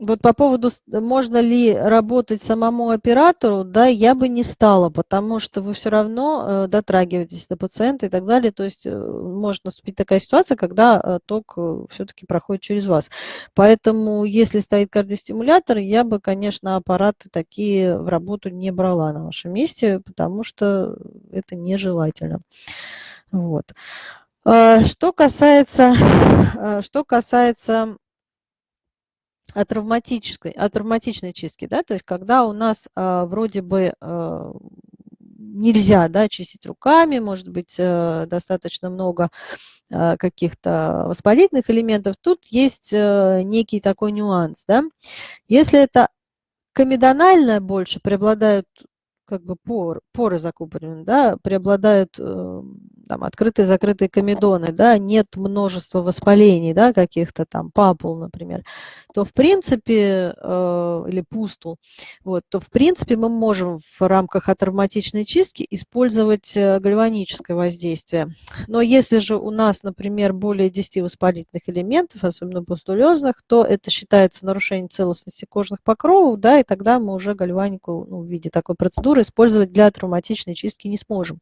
вот по поводу, можно ли работать самому оператору, да, я бы не стала, потому что вы все равно э, дотрагиваетесь до пациента и так далее. То есть э, может наступить такая ситуация, когда э, ток все-таки проходит через вас. Поэтому, если стоит кардиостимулятор, я бы, конечно, аппараты такие в работу не брала на вашем месте, потому что это нежелательно. Вот. Что касается, что касается от травматической, от травматичной чистки, да, то есть когда у нас а, вроде бы а, нельзя, да, чистить руками, может быть, а, достаточно много а, каких-то воспалительных элементов, тут есть а, некий такой нюанс, да. Если это комедонально больше преобладают как бы пор, поры закупорены, да, преобладают э, там, открытые закрытые комедоны, да, нет множества воспалений, да, каких-то там папул, например, то в принципе, э, или пустул, вот, то в принципе мы можем в рамках атравматичной чистки использовать э, гальваническое воздействие. Но если же у нас, например, более 10 воспалительных элементов, особенно пустулезных, то это считается нарушением целостности кожных покровов, да, и тогда мы уже гальванику ну, в виде такой процедуры использовать для травматичной чистки не сможем.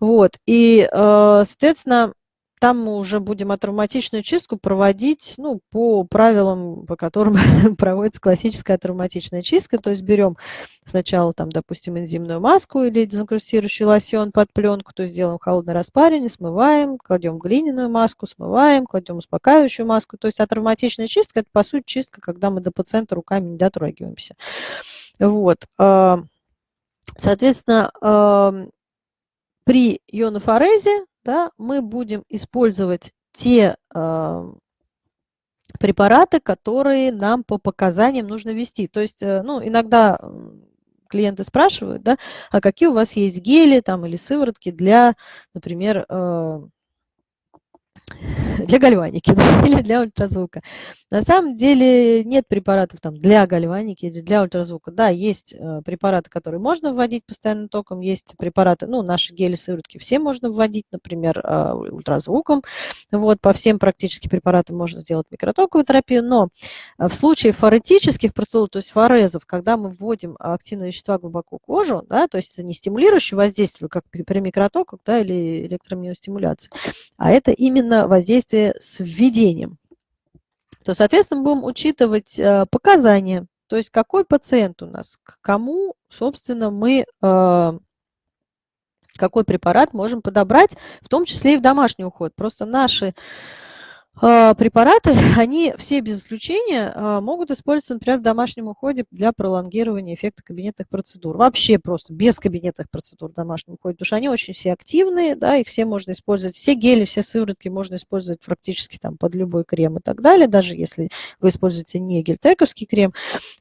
Вот. И, э, соответственно, там мы уже будем атравматичную чистку проводить ну, по правилам, по которым проводится классическая травматичная чистка. То есть берем сначала, там, допустим, энзимную маску или дезинкрустирующий лосьон под пленку, то есть делаем холодное распаривание, смываем, кладем глиняную маску, смываем, кладем успокаивающую маску. То есть атравматичная чистка – это, по сути, чистка, когда мы до пациента руками не дотрагиваемся. Вот. А, соответственно, при ионофорезе да, мы будем использовать те э, препараты, которые нам по показаниям нужно ввести. То есть, э, ну, иногда клиенты спрашивают, да, а какие у вас есть гели там, или сыворотки для, например, э, для гальваники или для ультразвука. На самом деле нет препаратов там, для гальваники или для ультразвука. Да, есть э, препараты, которые можно вводить постоянным током, есть препараты, ну, наши гели, сыворотки все можно вводить, например, э, ультразвуком. Вот, по всем практически препаратам можно сделать микротоковую терапию, но э, в случае форетических процедур, то есть форезов, когда мы вводим активные вещества глубоко в кожу, да, то есть это не стимулирующее воздействие, как при микротоках да, или электромиостимуляции, а это именно воздействие с введением то, соответственно, будем учитывать э, показания, то есть какой пациент у нас, к кому, собственно, мы э, какой препарат можем подобрать, в том числе и в домашний уход. Просто наши препараты, они все без исключения а, могут использоваться, например, в домашнем уходе для пролонгирования эффекта кабинетных процедур. Вообще просто без кабинетных процедур в домашнем уходе, потому что они очень все активные, да, их все можно использовать, все гели, все сыворотки можно использовать практически там под любой крем и так далее, даже если вы используете не гельтековский крем.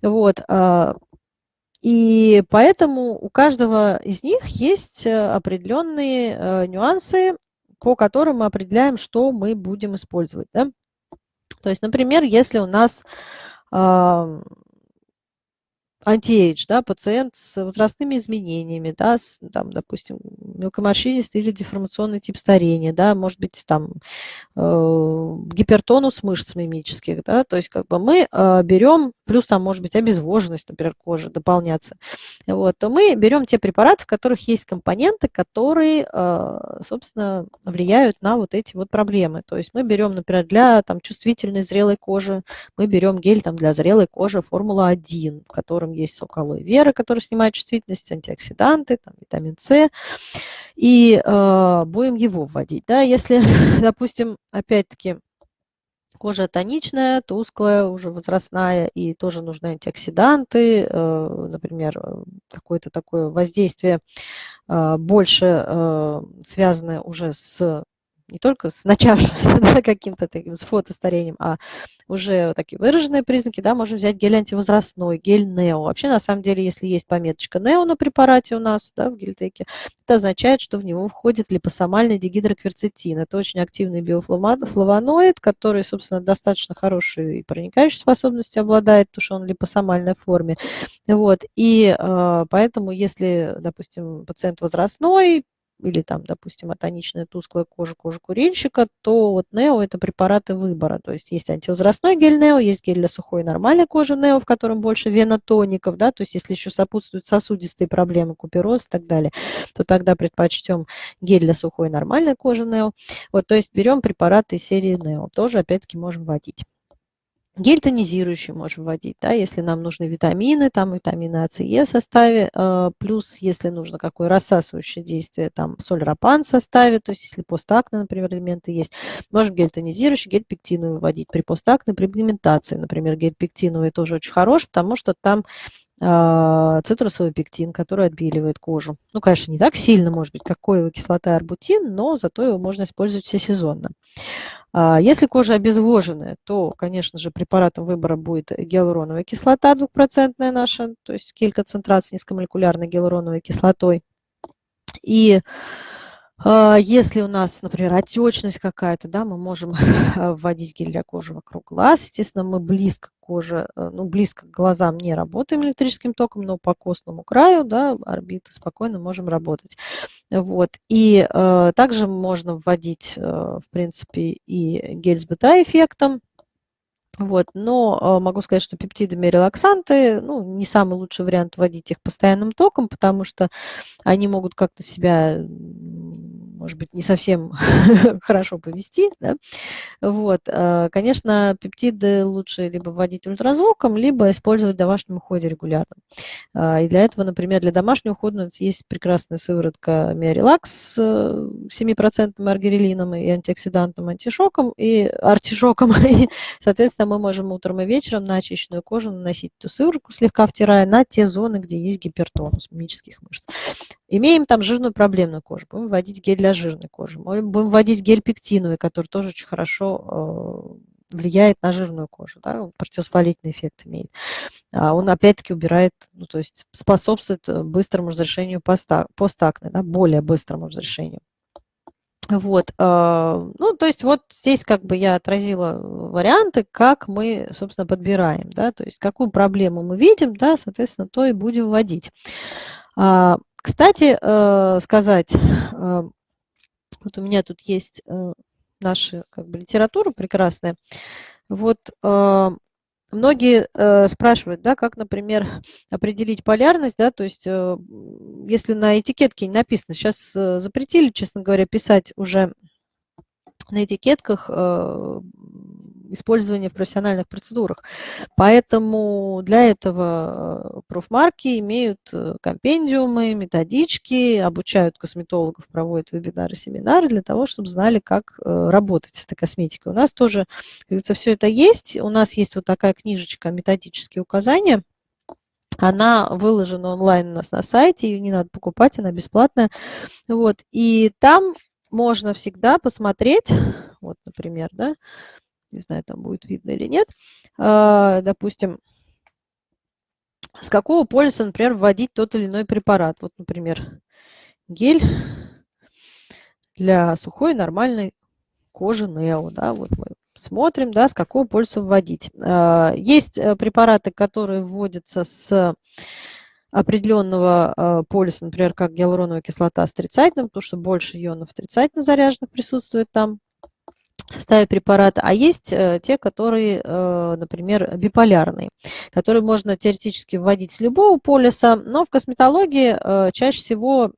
Вот. А, и поэтому у каждого из них есть э, определенные э, нюансы, по которым мы определяем, что мы будем использовать. Да? То есть, например, если у нас антиэйдж, да, пациент с возрастными изменениями, да, с, там, допустим, мелкоморщинистый или деформационный тип старения, да, может быть, там, э, гипертонус мышц мимических, да, то есть как бы мы э, берем, плюс там может быть обезвоженность, например, кожи дополняться, вот, то мы берем те препараты, в которых есть компоненты, которые, э, собственно, влияют на вот эти вот проблемы. То есть мы берем, например, для там, чувствительной зрелой кожи, мы берем гель там, для зрелой кожи Формула-1, в котором есть сок алоэ вера, который снимает чувствительность, антиоксиданты, там, витамин С, и э, будем его вводить. Да? Если, допустим, опять-таки, кожа тоничная, тусклая, уже возрастная, и тоже нужны антиоксиданты, э, например, какое-то такое воздействие э, больше э, связанное уже с не только с начавшимся да, каким-то таким, с фотостарением, а уже такие выраженные признаки, да, можем взять гель антивозрастной, гель Нео. Вообще, на самом деле, если есть пометочка Нео на препарате у нас, да, в гельтеке, это означает, что в него входит липосомальный дигидрокверцетин. Это очень активный биофлавоноид, который, собственно, достаточно хорошей проникающей способностью обладает, потому что он в липосомальной форме. Вот. И э, поэтому, если, допустим, пациент возрастной, или там, допустим, атоничная тусклая кожа, кожа курильщика, то вот Нео – это препараты выбора. То есть есть антивозрастной гель Нео, есть гель для сухой нормальной кожи Нео, в котором больше венотоников, да, то есть если еще сопутствуют сосудистые проблемы, купероз и так далее, то тогда предпочтем гель для сухой нормальной кожи Нео. Вот, то есть берем препараты серии Нео, тоже опять-таки можем вводить. Гель тонизирующий можем вводить, да, если нам нужны витамины, там витамины А, С, Е в составе, э, плюс если нужно какое рассасывающее действие, там соль рапан в составе, то есть если постакне, например, элементы есть, можем гель тонизирующий, гель пектиновый вводить при постакне, при пигментации, например, гель пектиновый тоже очень хорош, потому что там э, цитрусовый пектин, который отбеливает кожу. Ну, конечно, не так сильно, может быть, как коевая кислота арбутин, но зато его можно использовать всесезонно. А, если кожа обезвоженная, то, конечно же, препаратом выбора будет гиалуроновая кислота двухпроцентная наша, то есть гель-концентрат с низкомолекулярной гиалуроновой кислотой. И если у нас, например, отечность какая-то, да, мы можем вводить гель для кожи вокруг глаз. Естественно, мы близко к коже, э, ну, близко к глазам не работаем электрическим током, но по костному краю, да, орбиты спокойно можем работать. Вот. И э, также можно вводить, э, в принципе, и гель с бета-эффектом, вот, но э, могу сказать, что пептидами релаксанты, ну, не самый лучший вариант вводить их постоянным током, потому что они могут как-то себя может быть, не совсем хорошо повести. Да? Вот. А, конечно, пептиды лучше либо вводить ультразвуком, либо использовать в домашнем уходе регулярно. А, и для этого, например, для домашнего ухода у нас есть прекрасная сыворотка Миорелакс с 7% аргирелином и антиоксидантом, антишоком и артишоком. И, соответственно, мы можем утром и вечером на очищенную кожу наносить эту сыворотку, слегка втирая на те зоны, где есть гипертонус мимических мышц. Имеем там жирную проблемную кожу, будем вводить гель для жирной кожи. Будем вводить гель пектиновый, который тоже очень хорошо э, влияет на жирную кожу, да, противовоспалительный эффект имеет. А он опять-таки убирает, ну, то есть способствует э, быстрому разрешению постакне, да, более быстрому разрешению. Вот, э, ну, то есть вот здесь как бы я отразила варианты, как мы, собственно, подбираем, да, то есть какую проблему мы видим, да, соответственно, то и будем вводить. Кстати, э, сказать, э, вот у меня тут есть э, наша как бы, литература прекрасная. Вот многие спрашивают, да, как, например, определить полярность, да, то есть если на этикетке не написано, сейчас запретили, честно говоря, писать уже на этикетках использования в профессиональных процедурах. Поэтому для этого э, профмарки имеют э, компендиумы, методички, обучают косметологов, проводят вебинары, семинары для того, чтобы знали, как э, работать с этой косметикой. У нас тоже, как говорится, все это есть. У нас есть вот такая книжечка «Методические указания». Она выложена онлайн у нас на сайте, ее не надо покупать, она бесплатная. Вот. И там можно всегда посмотреть, вот, например, да, не знаю, там будет видно или нет, а, допустим, с какого полиса, например, вводить тот или иной препарат. Вот, например, гель для сухой нормальной кожи Нео. Да, вот мы смотрим, да, с какого полиса вводить. А, есть э, препараты, которые вводятся с определенного а, полиса, например, как гиалуроновая кислота с отрицательным, потому что больше ионов отрицательно заряженных присутствует там составе препарата, а есть э, те, которые, э, например, биполярные, которые можно теоретически вводить с любого полиса, но в косметологии э, чаще всего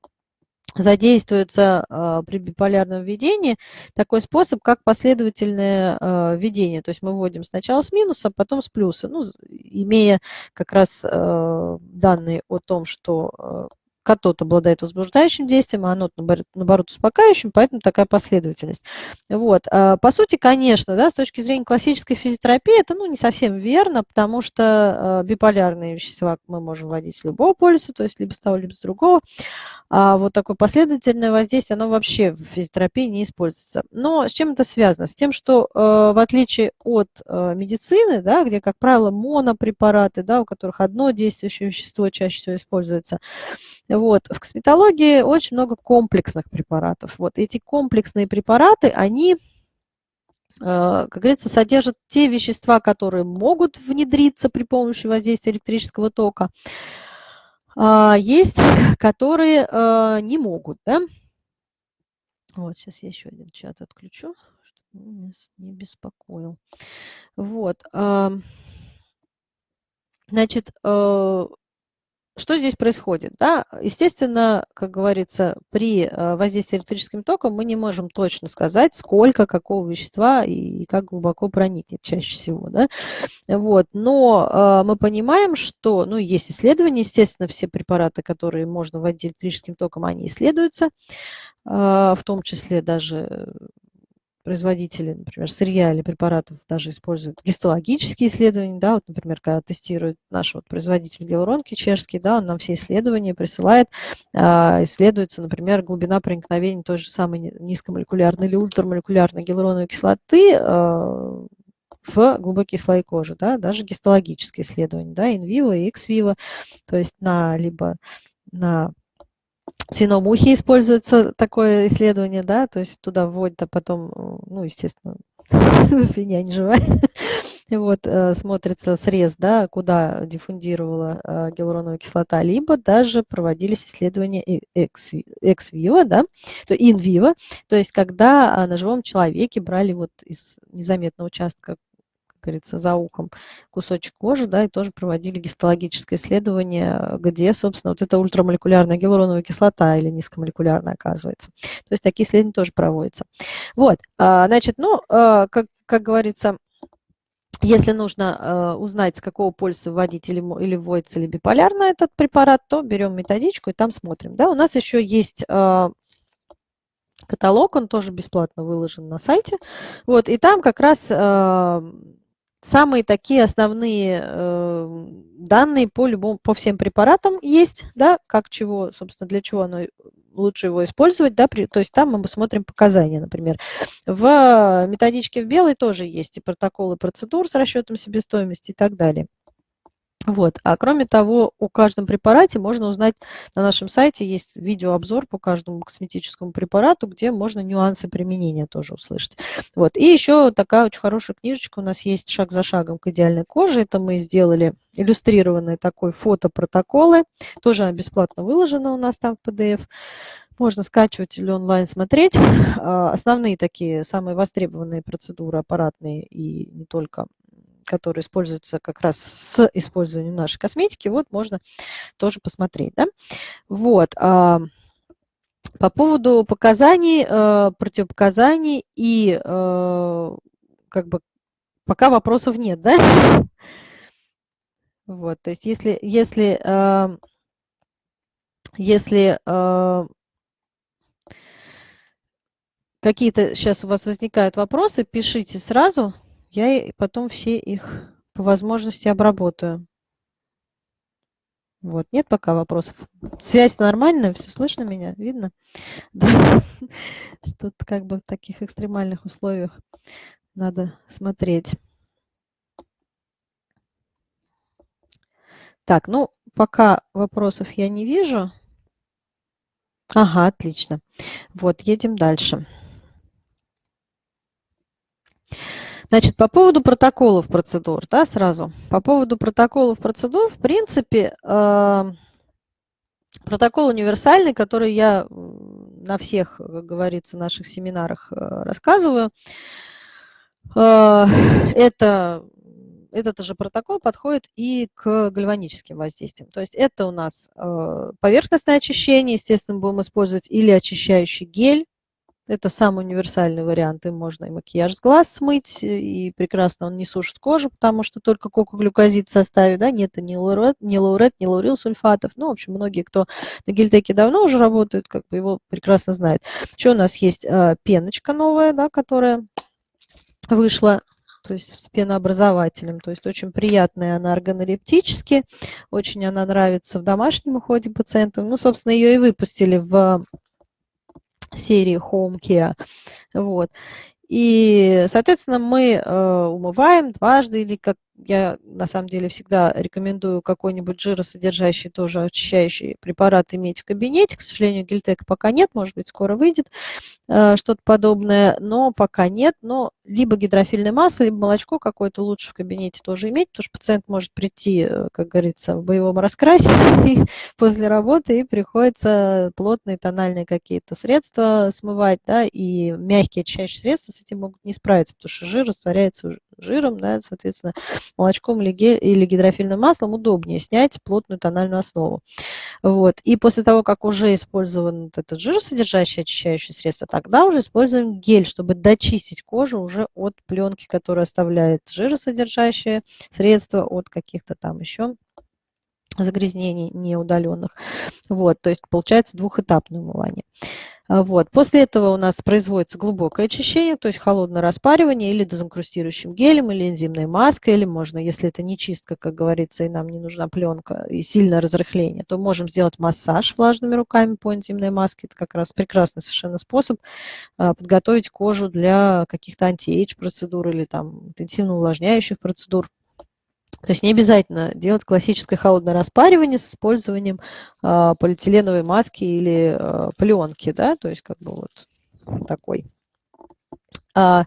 задействуется при биполярном введении такой способ, как последовательное введение. То есть мы вводим сначала с минуса, потом с плюса, ну, имея как раз данные о том, что катод обладает возбуждающим действием, а анод, наоборот, успокаивающим, поэтому такая последовательность. Вот. А, по сути, конечно, да, с точки зрения классической физиотерапии, это ну, не совсем верно, потому что а, биполярные вещества мы можем вводить с любого полюса, то есть либо с того, либо с другого. А вот такое последовательное воздействие, оно вообще в физиотерапии не используется. Но с чем это связано? С тем, что в отличие от медицины, да, где, как правило, монопрепараты, да, у которых одно действующее вещество чаще всего используется, вот. В косметологии очень много комплексных препаратов. Вот эти комплексные препараты, они э, как говорится, содержат те вещества, которые могут внедриться при помощи воздействия электрического тока, а есть, которые э, не могут. Да? Вот, сейчас я еще один чат отключу, чтобы нас не беспокоил. Вот. Значит, э, что здесь происходит? Да? Естественно, как говорится, при э, воздействии электрическим током мы не можем точно сказать, сколько какого вещества и как глубоко проникнет чаще всего. Да? Вот. Но э, мы понимаем, что ну, есть исследования, естественно, все препараты, которые можно вводить электрическим током, они исследуются, э, в том числе даже производители, например, сырья или препаратов даже используют гистологические исследования, да, вот, например, когда тестирует наш вот производитель гиалуронки чешский, да, он нам все исследования присылает, а, исследуется, например, глубина проникновения той же самой низкомолекулярной или ультрамолекулярной гиалуроновой кислоты а, в глубокие слои кожи, да, даже гистологические исследования, да, инвиво и экс-виво, то есть на либо на свином ухе используется такое исследование, да, то есть туда вводят, а потом, ну, естественно, свинья не живая, вот, э, смотрится срез, да, куда диффундировала э, гиалуроновая кислота, либо даже проводились исследования экс-виво, да, то in-vivo, то есть когда а, на живом человеке брали вот из незаметного участка говорится, за ухом кусочек кожи, да, и тоже проводили гистологическое исследование, где, собственно, вот эта ультрамолекулярная гиалуроновая кислота или низкомолекулярная оказывается. То есть такие исследования тоже проводятся. Вот, а, значит, ну, а, как, как говорится, если нужно э, узнать, с какого полюса вводить или, или вводится ли биполярно этот препарат, то берем методичку и там смотрим. Да, у нас еще есть каталог, он тоже бесплатно выложен на сайте. Вот, и там как раз Самые такие основные э, данные по, любому, по всем препаратам есть, да, как чего, собственно, для чего оно лучше его использовать, да, при, то есть там мы смотрим показания, например. В методичке в белой тоже есть и протоколы процедур с расчетом себестоимости и так далее. Вот. А кроме того, о каждом препарате можно узнать на нашем сайте, есть видеообзор по каждому косметическому препарату, где можно нюансы применения тоже услышать. Вот. И еще такая очень хорошая книжечка у нас есть «Шаг за шагом к идеальной коже». Это мы сделали иллюстрированные такой фотопротоколы. Тоже она бесплатно выложена у нас там в PDF. Можно скачивать или онлайн смотреть. А, основные такие, самые востребованные процедуры аппаратные и не только которые используются как раз с использованием нашей косметики, вот можно тоже посмотреть. Да? Вот. А, по поводу показаний, э, противопоказаний и э, как бы пока вопросов нет, да? Вот, то есть если, если, э, если какие-то сейчас у вас возникают вопросы, пишите сразу, я потом все их по возможности обработаю. Вот, нет пока вопросов. Связь нормальная, все слышно меня, видно? Да. Что-то как бы в таких экстремальных условиях надо смотреть. Так, ну, пока вопросов я не вижу. Ага, отлично. Вот, едем дальше. Значит, по поводу протоколов процедур, да, сразу. По поводу протоколов процедур, в принципе, э, протокол универсальный, который я на всех, как говорится, наших семинарах э, рассказываю, э, это этот же протокол подходит и к гальваническим воздействиям. То есть это у нас поверхностное очищение, естественно, будем использовать или очищающий гель, Это самый универсальный вариант. Им можно и макияж с глаз смыть, и прекрасно он не сушит кожу, потому что только кокоглюкозид в да, нет ни лаурет, ни лаурет, ни лаурил сульфатов. Ну, в общем, многие, кто на гельтеке давно уже работают, как бы его прекрасно знают. Еще у нас есть э, пеночка новая, да, которая вышла то есть с пенообразователем. То есть очень приятная она органолептически, очень она нравится в домашнем уходе пациентам. Ну, собственно, ее и выпустили в серии Home. Вот. И, соответственно, мы э, умываем дважды или как я на самом деле всегда рекомендую какой-нибудь жиросодержащий, тоже очищающий препарат иметь в кабинете. К сожалению, гельтек пока нет, может быть, скоро выйдет э, что-то подобное, но пока нет. Но либо гидрофильное масло, либо молочко какое-то лучше в кабинете тоже иметь, потому что пациент может прийти, э, как говорится, в боевом раскрасе после работы и приходится плотные тональные какие-то средства смывать, да, и мягкие очищающие средства с этим могут не справиться, потому что жир растворяется жиром, да, соответственно, молочком или гидрофильным маслом удобнее снять плотную тональную основу. Вот. И после того, как уже использован этот жиросодержащий очищающее средство, тогда уже используем гель, чтобы дочистить кожу уже от пленки, которая оставляет жиросодержащее средство, от каких-то там еще загрязнений неудаленных. Вот, то есть получается двухэтапное умывание. А, вот. После этого у нас производится глубокое очищение, то есть холодное распаривание или дезинкрустирующим гелем, или энзимной маской, или можно, если это не чистка, как говорится, и нам не нужна пленка, и сильное разрыхление, то можем сделать массаж влажными руками по энзимной маске. Это как раз прекрасный совершенно способ а, подготовить кожу для каких-то anti-age процедур или там интенсивно увлажняющих процедур. То есть не обязательно делать классическое холодное распаривание с использованием э, полиэтиленовой маски или э, пленки, да, то есть как бы вот такой. А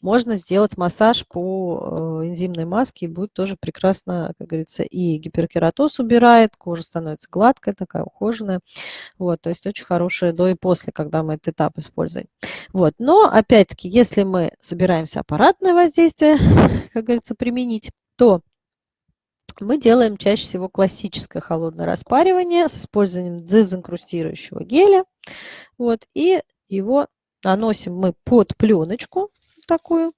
можно сделать массаж по э, энзимной маске, и будет тоже прекрасно, как говорится, и гиперкератоз убирает, кожа становится гладкая, такая ухоженная. Вот, то есть очень хорошая до и после, когда мы этот этап используем. Вот, но опять-таки, если мы собираемся аппаратное воздействие, как говорится, применить, то мы делаем чаще всего классическое холодное распаривание с использованием дезинкрустирующего геля. Вот, и его наносим мы под пленочку такую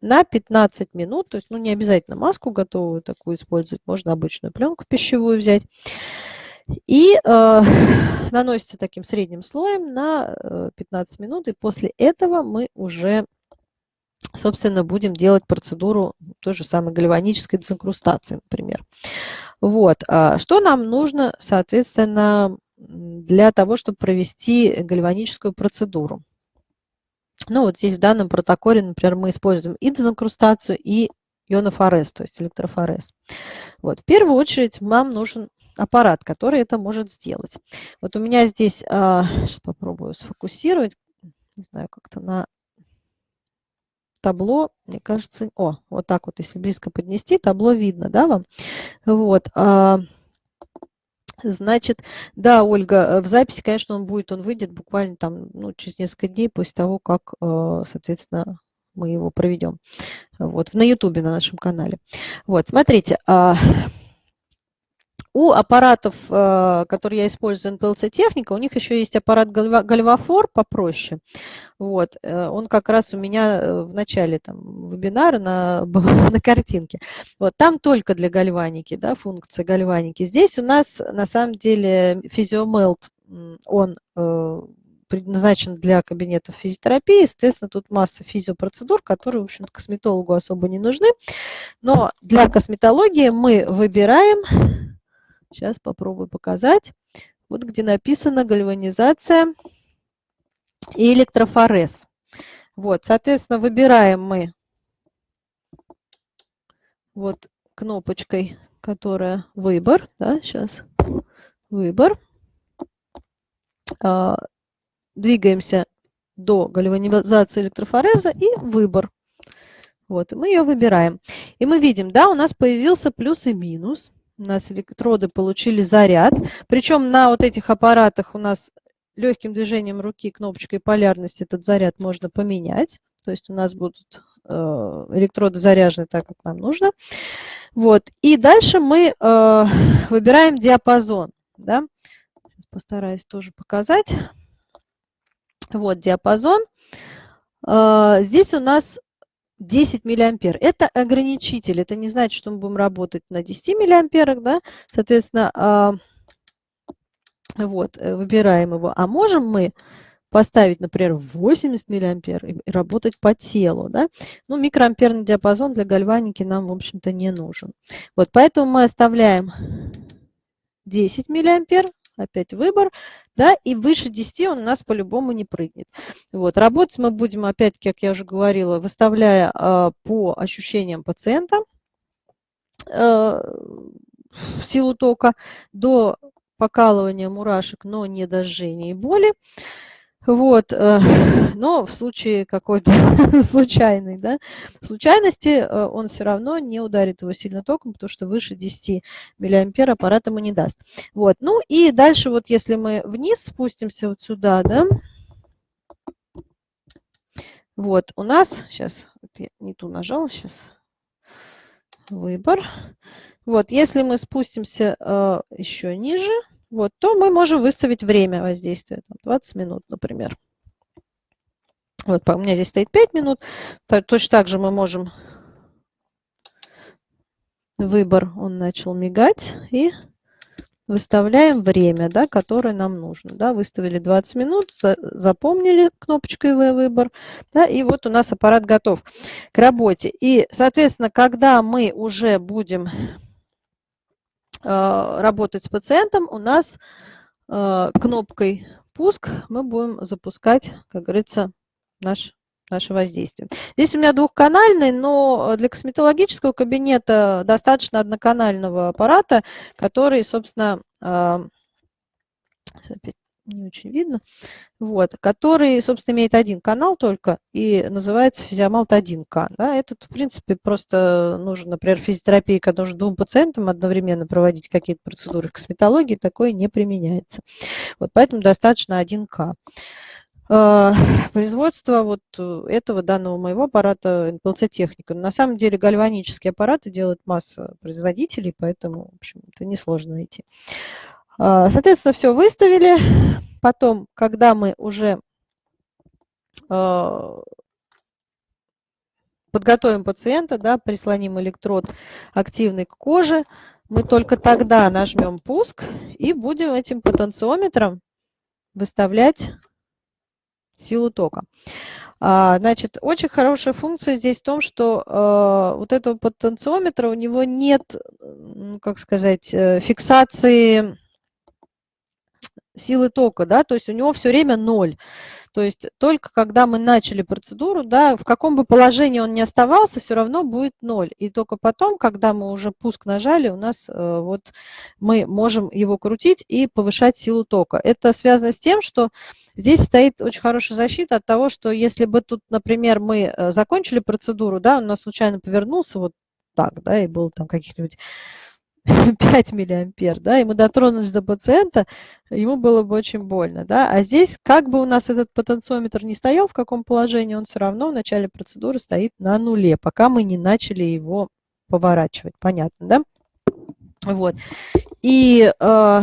на 15 минут. То есть ну, не обязательно маску готовую такую использовать, можно обычную пленку пищевую взять. И э, наносится таким средним слоем на 15 э, минут. И после этого мы уже собственно, будем делать процедуру той же самой гальванической дезинкрустации, например. Вот. А что нам нужно, соответственно, для того, чтобы провести гальваническую процедуру? Ну, вот здесь в данном протоколе, например, мы используем и дезинкрустацию, и ионофорез, то есть электрофорез. Вот. В первую очередь вам нужен аппарат, который это может сделать. Вот у меня здесь, сейчас попробую сфокусировать, не знаю, как-то на табло, мне кажется, о, вот так вот, если близко поднести, табло видно, да, вам? Вот. А, значит, да, Ольга, э, в записи, конечно, он будет, он выйдет буквально там, ну, через несколько дней после того, как, э, соответственно, мы его проведем. Вот, на Ютубе, на нашем канале. Вот, смотрите, а, у аппаратов, э, которые я использую, NPLC техника, у них еще есть аппарат Гальвафор попроще. Вот. Э, он как раз у меня э, в начале там, вебинара на, на картинке. Вот. Там только для гальваники, да, функция гальваники. Здесь у нас на самом деле физиомелт, он предназначен для кабинетов физиотерапии. Естественно, тут масса физиопроцедур, которые, в общем-то, косметологу особо не нужны. Но для косметологии мы выбираем Сейчас попробую показать. Вот где написано гальванизация и электрофорез. Вот, соответственно, выбираем мы вот кнопочкой, которая выбор, да, сейчас выбор. А, двигаемся до гальванизации электрофореза и выбор. Вот, и мы ее выбираем. И мы видим, да, у нас появился плюс и минус у нас электроды получили заряд. Причем на вот этих аппаратах у нас легким движением руки кнопочкой полярность этот заряд можно поменять. То есть у нас будут э, электроды заряжены так, как нам нужно. Вот. И дальше мы э, выбираем диапазон. Да? Постараюсь тоже показать. Вот диапазон. А, здесь у нас 10 миллиампер. Это ограничитель. Это не значит, что мы будем работать на 10 миллиамперах, да. Соответственно, а, вот, э, выбираем его. А можем мы поставить, например, 80 миллиампер и работать по телу. Да? Ну, микроамперный диапазон для гальваники нам, в общем-то, не нужен. Вот, поэтому мы оставляем 10 миллиампер, опять выбор, да, и выше 10 он у нас по-любому не прыгнет. Вот, работать мы будем, опять, как я уже говорила, выставляя э, по ощущениям пациента э, силу тока до покалывания мурашек, но не до жжения и боли. Вот, э, но в случае какой-то случайной, да, случайности э, он все равно не ударит его сильно током, потому что выше 10 миллиампер аппарат ему не даст. Вот, ну и дальше вот если мы вниз спустимся вот сюда, да, вот у нас, сейчас, я не ту нажала, сейчас, выбор. Вот, если мы спустимся э, еще ниже, вот, то мы можем выставить время воздействия, там, 20 минут, например. Вот, у меня здесь стоит 5 минут. Точно так же мы можем выбор, он начал мигать, и выставляем время, да, которое нам нужно. Да, выставили 20 минут, запомнили кнопочкой выбор, да, и вот у нас аппарат готов к работе. И, соответственно, когда мы уже будем работать с пациентом, у нас э, кнопкой «Пуск» мы будем запускать, как говорится, наш наше воздействие. Здесь у меня двухканальный, но для косметологического кабинета достаточно одноканального аппарата, который, собственно, э, не очень видно, вот, который, собственно, имеет один канал только и называется физиомалт 1К. Да, этот, в принципе, просто нужен, например, физиотерапии, когда нужно двум пациентам одновременно проводить какие-то процедуры в косметологии, такое не применяется. Вот, поэтому достаточно 1К. А, производство вот этого данного моего аппарата NPLC техника. На самом деле гальванические аппараты делают масса производителей, поэтому, в общем, это несложно найти. А, соответственно, все выставили. Потом, когда мы уже а, подготовим пациента, да, прислоним электрод активный к коже, мы только тогда нажмем пуск и будем этим потенциометром выставлять силу тока. А, значит, очень хорошая функция здесь в том, что вот этого потенциометра у него нет, как сказать, э, фиксации силы тока, да, то есть у него все время ноль. То есть только когда мы начали процедуру, да, в каком бы положении он ни оставался, все равно будет ноль. И только потом, когда мы уже пуск нажали, у нас э, вот мы можем его крутить и повышать силу тока. Это связано с тем, что здесь стоит очень хорошая защита от того, что если бы тут, например, мы э, закончили процедуру, да, он у нас случайно повернулся вот так, да, и был там каких-нибудь 5 миллиампер, да, и мы дотронулись до пациента, ему было бы очень больно, да, а здесь как бы у нас этот потенциометр не стоял, в каком положении, он все равно в начале процедуры стоит на нуле, пока мы не начали его поворачивать, понятно, да? Вот. И э,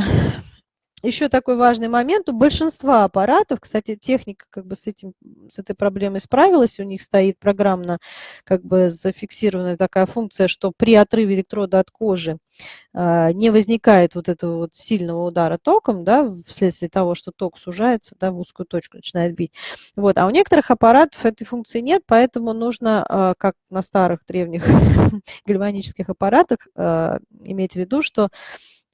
еще такой важный момент. У большинства аппаратов, кстати, техника как бы с, этим, с этой проблемой справилась, у них стоит программно как бы зафиксированная такая функция, что при отрыве электрода от кожи э, не возникает вот этого вот сильного удара током, да, вследствие того, что ток сужается, да, в узкую точку начинает бить. Вот. А у некоторых аппаратов этой функции нет, поэтому нужно, э, как на старых древних гальванических аппаратах, э, иметь в виду, что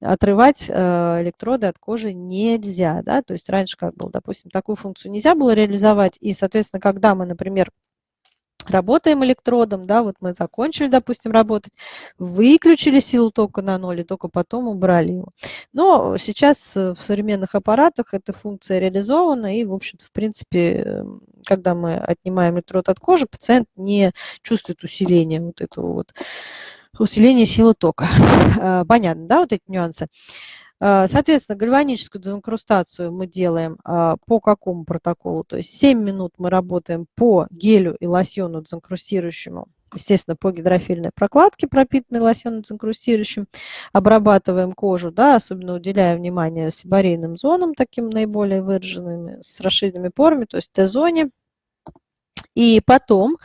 отрывать э, электроды от кожи нельзя. Да? То есть раньше как было, допустим, такую функцию нельзя было реализовать. И, соответственно, когда мы, например, работаем электродом, да, вот мы закончили, допустим, работать, выключили силу тока на ноль и только потом убрали его. Но сейчас в современных аппаратах эта функция реализована, и, в общем-то, в принципе, эм, когда мы отнимаем электрод от кожи, пациент не чувствует усиления вот этого вот усиление силы тока. Э, понятно, да, вот эти нюансы? Э, соответственно, гальваническую дезинкрустацию мы делаем э, по какому протоколу? То есть 7 минут мы работаем по гелю и лосьону дезинкрустирующему естественно, по гидрофильной прокладке, пропитанной лосьоном инкрустирующим, обрабатываем кожу, да, особенно уделяя внимание сибарейным зонам, таким наиболее выраженными, с расширенными порами, то есть Т-зоне. И потом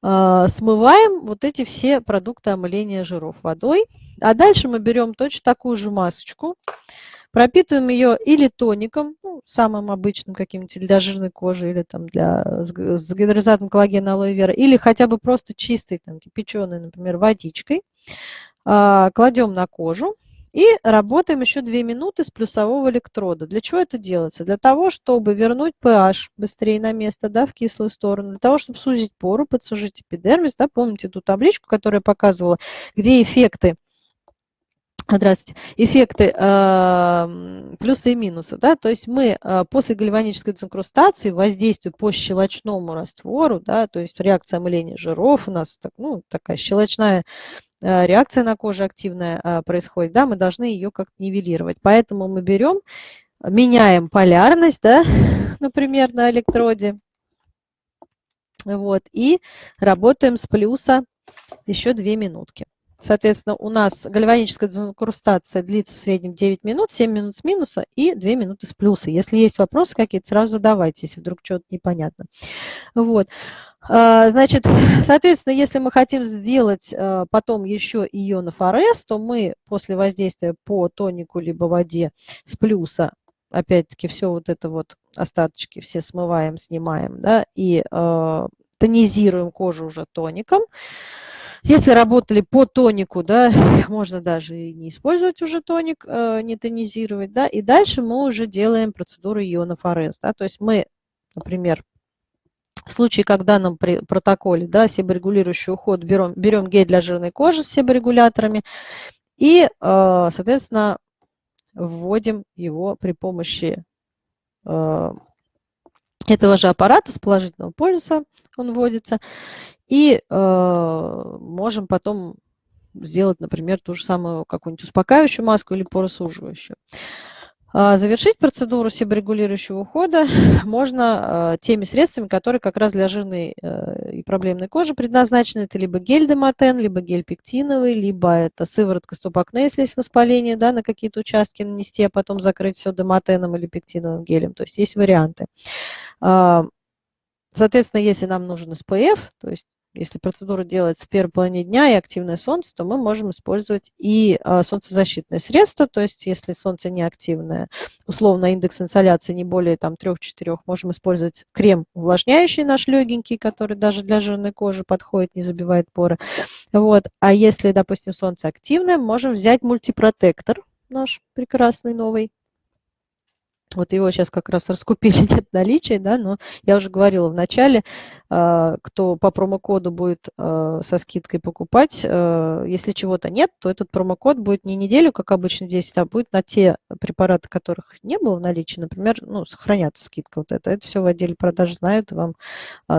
смываем вот эти все продукты омыления жиров водой. А дальше мы берем точно такую же масочку, пропитываем ее или тоником, ну, самым обычным каким-нибудь для жирной кожи, или там для, с гидролизатом коллагена алоэ вера, или хотя бы просто чистой, там, кипяченой, например, водичкой. Э, кладем на кожу. И работаем еще 2 минуты с плюсового электрода. Для чего это делается? Для того, чтобы вернуть pH быстрее на место, да, в кислую сторону, для того, чтобы сузить пору, подсужить эпидермис. Да, помните ту табличку, которую я показывала, где эффекты Здравствуйте. Эффекты э, плюсы и минусы. Да? То есть мы э, после гальванической дезинкрустации воздействуем по щелочному раствору, да, то есть реакция омыления жиров у нас так, ну, такая щелочная Э, реакция на коже активная а, происходит, да, мы должны ее как-то нивелировать. Поэтому мы берем, меняем полярность, да, например, на электроде, вот, и работаем с плюса еще 2 минутки. Соответственно, у нас гальваническая дезинкрустация длится в среднем 9 минут, 7 минут с минуса и 2 минуты с плюса. Если есть вопросы какие-то, сразу задавайте, если вдруг что-то непонятно. Вот. А, значит, соответственно, если мы хотим сделать а, потом еще ионов РС, то мы после воздействия по тонику либо воде с плюса, опять-таки, все вот это вот остаточки все смываем, снимаем, да, и э, тонизируем кожу уже тоником. Если работали по тонику, да, можно даже и не использовать уже тоник, э, не тонизировать, да, и дальше мы уже делаем процедуру ионов РС, да, то есть мы, например, в случае, когда нам при протоколе да, себорегулирующий уход берем, берем гель для жирной кожи с себорегуляторами и, э, соответственно, вводим его при помощи э, этого же аппарата с положительного полюса он вводится. И э, можем потом сделать, например, ту же самую какую-нибудь успокаивающую маску или поросуживающую. А, завершить процедуру себорегулирующего ухода можно а, теми средствами, которые как раз для жирной э, и проблемной кожи предназначены. Это либо гель дематен, либо гель пектиновый, либо это сыворотка стопакне, если есть воспаление, да, на какие-то участки нанести, а потом закрыть все дематеном или пектиновым гелем. То есть есть варианты. А, соответственно, если нам нужен SPF, то есть если процедура делается в первой половине дня и активное солнце, то мы можем использовать и а, солнцезащитное средство, то есть если солнце не активное, условно индекс инсоляции не более там 3-4, можем использовать крем увлажняющий наш легенький, который даже для жирной кожи подходит, не забивает поры. Вот. А если, допустим, солнце активное, можем взять мультипротектор наш прекрасный новый, вот его сейчас как раз раскупили, нет наличия, да, но я уже говорила в начале, а, кто по промокоду будет а, со скидкой покупать, а, если чего-то нет, то этот промокод будет не неделю, как обычно 10, а будет на те препараты, которых не было в наличии, например, ну, сохранятся скидка вот это. Это все в отделе продажи знают и вам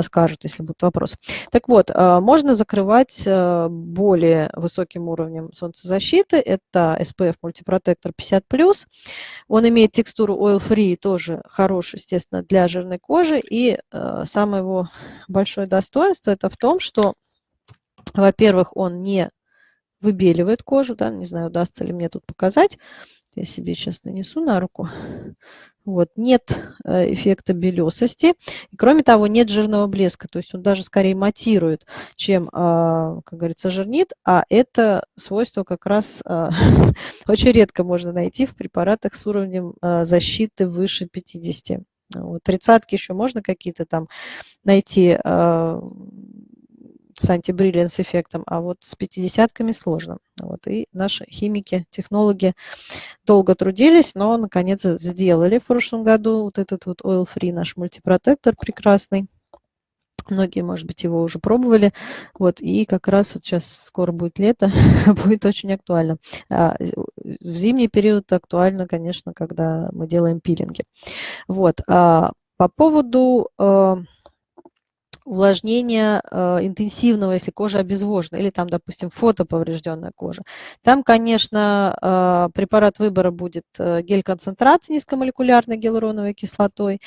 скажут, если будут вопросы. Так вот, можно закрывать более высоким уровнем солнцезащиты. Это SPF Multiprotector 50+. Он имеет текстуру oil oil-free тоже хорош, естественно, для жирной кожи. И э, самое его большое достоинство это в том, что, во-первых, он не выбеливает кожу, да, не знаю, удастся ли мне тут показать. Я себе сейчас нанесу на руку. Вот, нет э, эффекта белесости. И, кроме того, нет жирного блеска. То есть он даже скорее матирует, чем, а, как говорится, жирнит. А это свойство как раз а, очень редко можно найти в препаратах с уровнем а, защиты выше 50. Вот, тридцатки еще можно какие-то там найти с антибриллианс эффектом, а вот с 50-ками сложно. Вот, и наши химики, технологи долго трудились, но наконец сделали в прошлом году вот этот вот Oil Free наш мультипротектор прекрасный. Многие, может быть, его уже пробовали. Вот, и как раз вот сейчас скоро будет лето, будет очень актуально. А в зимний период актуально, конечно, когда мы делаем пилинги. Вот. А по поводу увлажнения э, интенсивного, если кожа обезвожена, или там, допустим, фотоповрежденная кожа. Там, конечно, э, препарат выбора будет э, гель-концентрат с низкомолекулярной гиалуроновой кислотой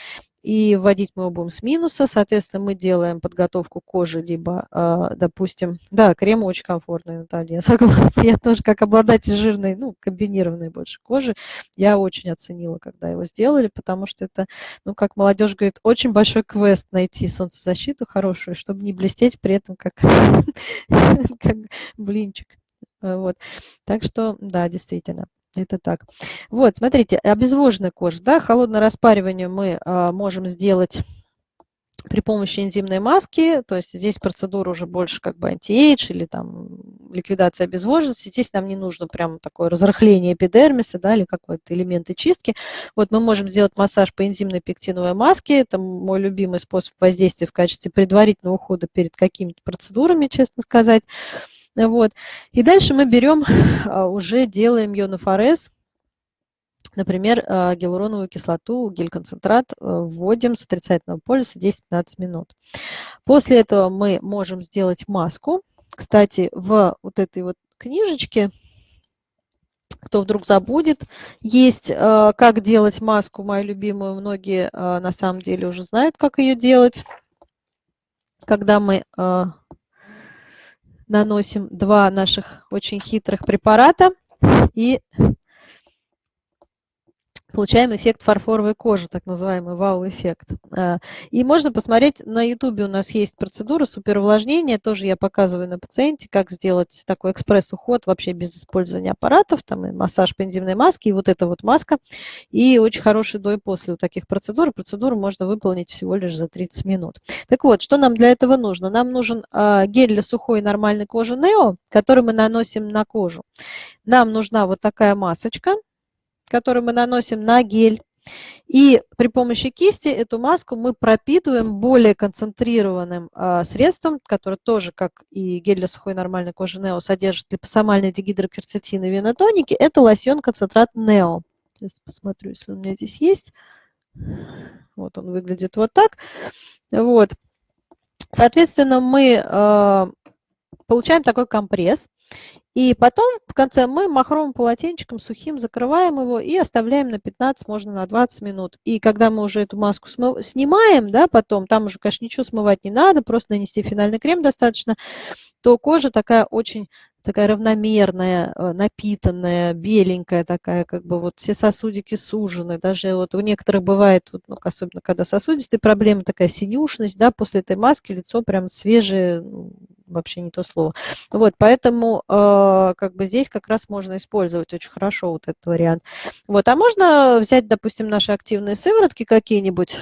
и вводить мы его будем с минуса. Соответственно, мы делаем подготовку кожи, либо, а, допустим, да, крем очень комфортный, Наталья, я согласна. Я тоже как обладатель жирной, ну, комбинированной больше кожи, я очень оценила, когда его сделали, потому что это, ну, как молодежь говорит, очень большой квест найти солнцезащиту хорошую, чтобы не блестеть при этом как, как блинчик. Вот. Так что, да, действительно. Это так. Вот, смотрите, обезвоженная кожа, да, холодное распаривание мы а, можем сделать при помощи энзимной маски, то есть здесь процедура уже больше как бы антиэйдж или там ликвидация обезвоженности. Здесь нам не нужно прям такое разрыхление эпидермиса да, или какой-то элементы чистки. Вот мы можем сделать массаж по энзимной пектиновой маске. Это мой любимый способ воздействия в качестве предварительного ухода перед какими-то процедурами, честно сказать. Вот. И дальше мы берем, а, уже делаем ионофорез, Например, а, гиалуроновую кислоту, гель-концентрат э, вводим с отрицательного полюса 10-15 минут. После этого мы можем сделать маску. Кстати, в вот этой вот книжечке, кто вдруг забудет, есть э, как делать маску, мою любимую, многие э, на самом деле уже знают, как ее делать. Когда мы наносим два наших очень хитрых препарата. И получаем эффект фарфоровой кожи, так называемый вау-эффект. А, и можно посмотреть, на YouTube у нас есть процедура суперувлажнения, тоже я показываю на пациенте, как сделать такой экспресс-уход вообще без использования аппаратов, там и массаж по энзимной маске, и вот эта вот маска, и очень хороший до и после у таких процедур. Процедуру можно выполнить всего лишь за 30 минут. Так вот, что нам для этого нужно? Нам нужен а, гель для сухой нормальной кожи Neo, который мы наносим на кожу. Нам нужна вот такая масочка, который мы наносим на гель. И при помощи кисти эту маску мы пропитываем более концентрированным а, средством, которое тоже, как и гель для сухой нормальной кожи Нео, содержит липосомальные дигидрокерцетин и венотоники. Это лосьон-концентрат Нео. Сейчас посмотрю, если у меня здесь есть. Вот он выглядит вот так. Вот. Соответственно, мы э, получаем такой компресс. И потом в конце мы махровым полотенчиком сухим закрываем его и оставляем на 15, можно на 20 минут. И когда мы уже эту маску смыв... снимаем, да, потом, там уже, конечно, ничего смывать не надо, просто нанести финальный крем достаточно, то кожа такая очень такая равномерная, э, напитанная, беленькая такая, как бы вот все сосудики сужены. Даже вот у некоторых бывает, вот, ну, особенно когда сосудистые проблемы, такая синюшность, да, после этой маски лицо прям свежее, ну, вообще не то слово. Вот, поэтому э, как бы здесь как раз можно использовать очень хорошо вот этот вариант. Вот, а можно взять, допустим, наши активные сыворотки какие-нибудь,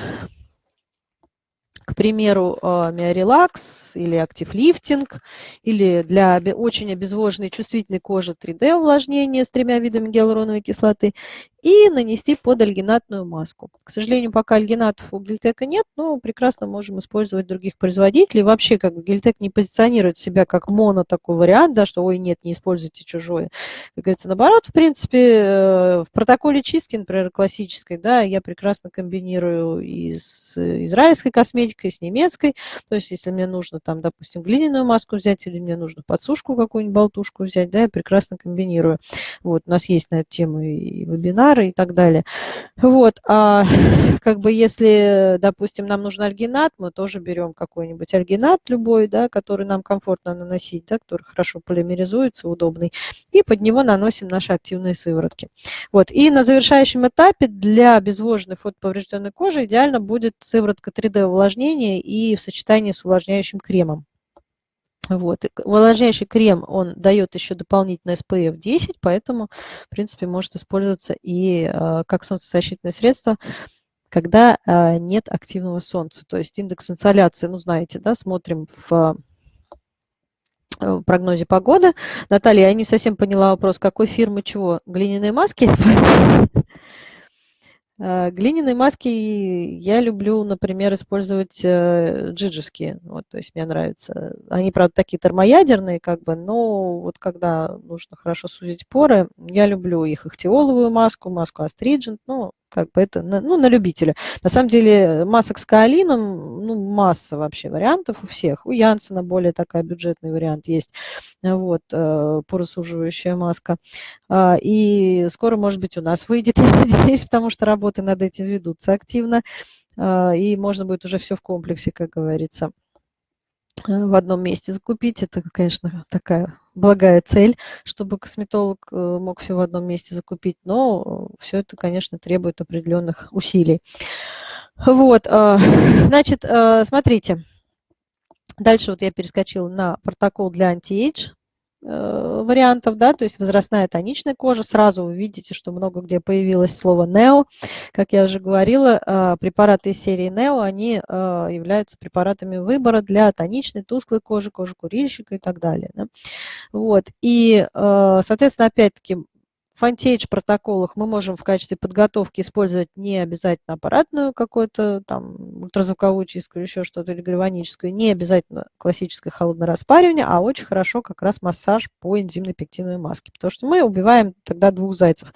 примеру, а, миорелакс или актив лифтинг, или для очень обезвоженной чувствительной кожи 3D увлажнение с тремя видами гиалуроновой кислоты, и нанести под альгинатную маску. К сожалению, пока альгинатов у Гельтека нет, но прекрасно можем использовать других производителей. Вообще, как бы Гельтек не позиционирует себя как моно такой вариант, да, что ой, нет, не используйте чужое. Как говорится, наоборот, в принципе, э, в протоколе чистки, например, классической, да, я прекрасно комбинирую и с израильской косметикой, с немецкой. То есть, если мне нужно там, допустим, глиняную маску взять или мне нужно подсушку какую-нибудь болтушку взять, да, я прекрасно комбинирую. Вот, у нас есть на эту тему и вебинар, вебинары и так далее. Вот, а как бы если, допустим, нам нужен альгинат, мы тоже берем какой-нибудь альгинат любой, да, который нам комфортно наносить, да, который хорошо полимеризуется, удобный, и под него наносим наши активные сыворотки. Вот, и на завершающем этапе для обезвоженной фотоповрежденной кожи идеально будет сыворотка 3D увлажнения и в сочетании с увлажняющим кремом. Вот. Увлажняющий крем, он дает еще дополнительно SPF 10, поэтому, в принципе, может использоваться и э, как солнцезащитное средство, когда э, нет активного солнца. То есть индекс инсоляции, ну, знаете, да, смотрим в в прогнозе погоды. Наталья, я не совсем поняла вопрос, какой фирмы чего? Глиняные маски? Э, глиняные маски я люблю, например, использовать э, джиджевские. Вот, то есть мне нравится. Они, правда, такие термоядерные, как бы, но вот когда нужно хорошо сузить поры, я люблю их ихтиоловую маску, маску астриджент, ну, как бы это ну, на любителя. На самом деле масок с каолином, ну, масса вообще вариантов у всех. У Янсена более такая бюджетный вариант есть, вот, э, порасуживающая маска. А, и скоро, может быть, у нас выйдет, я надеюсь, потому что работы над этим ведутся активно. и можно будет уже все в комплексе, как говорится в одном месте закупить. Это, конечно, такая благая цель, чтобы косметолог мог все в одном месте закупить, но все это, конечно, требует определенных усилий. Вот, значит, смотрите, Дальше вот я перескочила на протокол для anti-age э, вариантов, да, то есть возрастная атоничная кожа. Сразу вы видите, что много где появилось слово NEO. Как я уже говорила, э, препараты из серии NEO, они э, являются препаратами выбора для атоничной, тусклой кожи, кожи курильщика и так далее. Да. Вот. И, соответственно, опять-таки, в anti-age протоколах мы можем в качестве подготовки использовать не обязательно аппаратную какую-то там ультразвуковую чистку или еще что-то, или гальваническую, не обязательно классическое холодное распаривание, а очень хорошо как раз массаж по энзимной пектиновой маске, потому что мы убиваем тогда двух зайцев.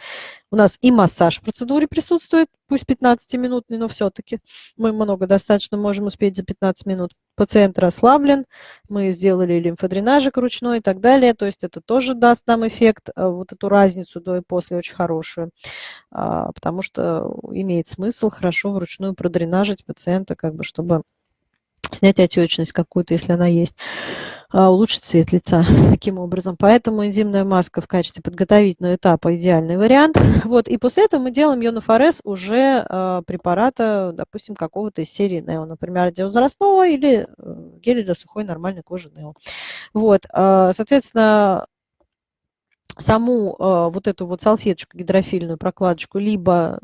У нас и массаж в процедуре присутствует, пусть 15-минутный, но все-таки мы много достаточно можем успеть за 15 минут. Пациент расслаблен, мы сделали лимфодренажик ручной и так далее, то есть это тоже даст нам эффект, э, вот эту разницу до и после очень хорошую, а, потому что имеет смысл хорошо вручную продренажить пациента, как бы, чтобы снять отечность какую-то, если она есть. А, улучшить цвет лица таким образом. Поэтому энзимная маска в качестве подготовительного этапа идеальный вариант. Вот, и после этого мы делаем ионофорез уже э, препарата, допустим, какого-то из серии Нео, например, для возрастного или э, геля для сухой нормальной кожи Нео. Вот, э, соответственно, саму вот эту вот салфеточку гидрофильную прокладочку, либо,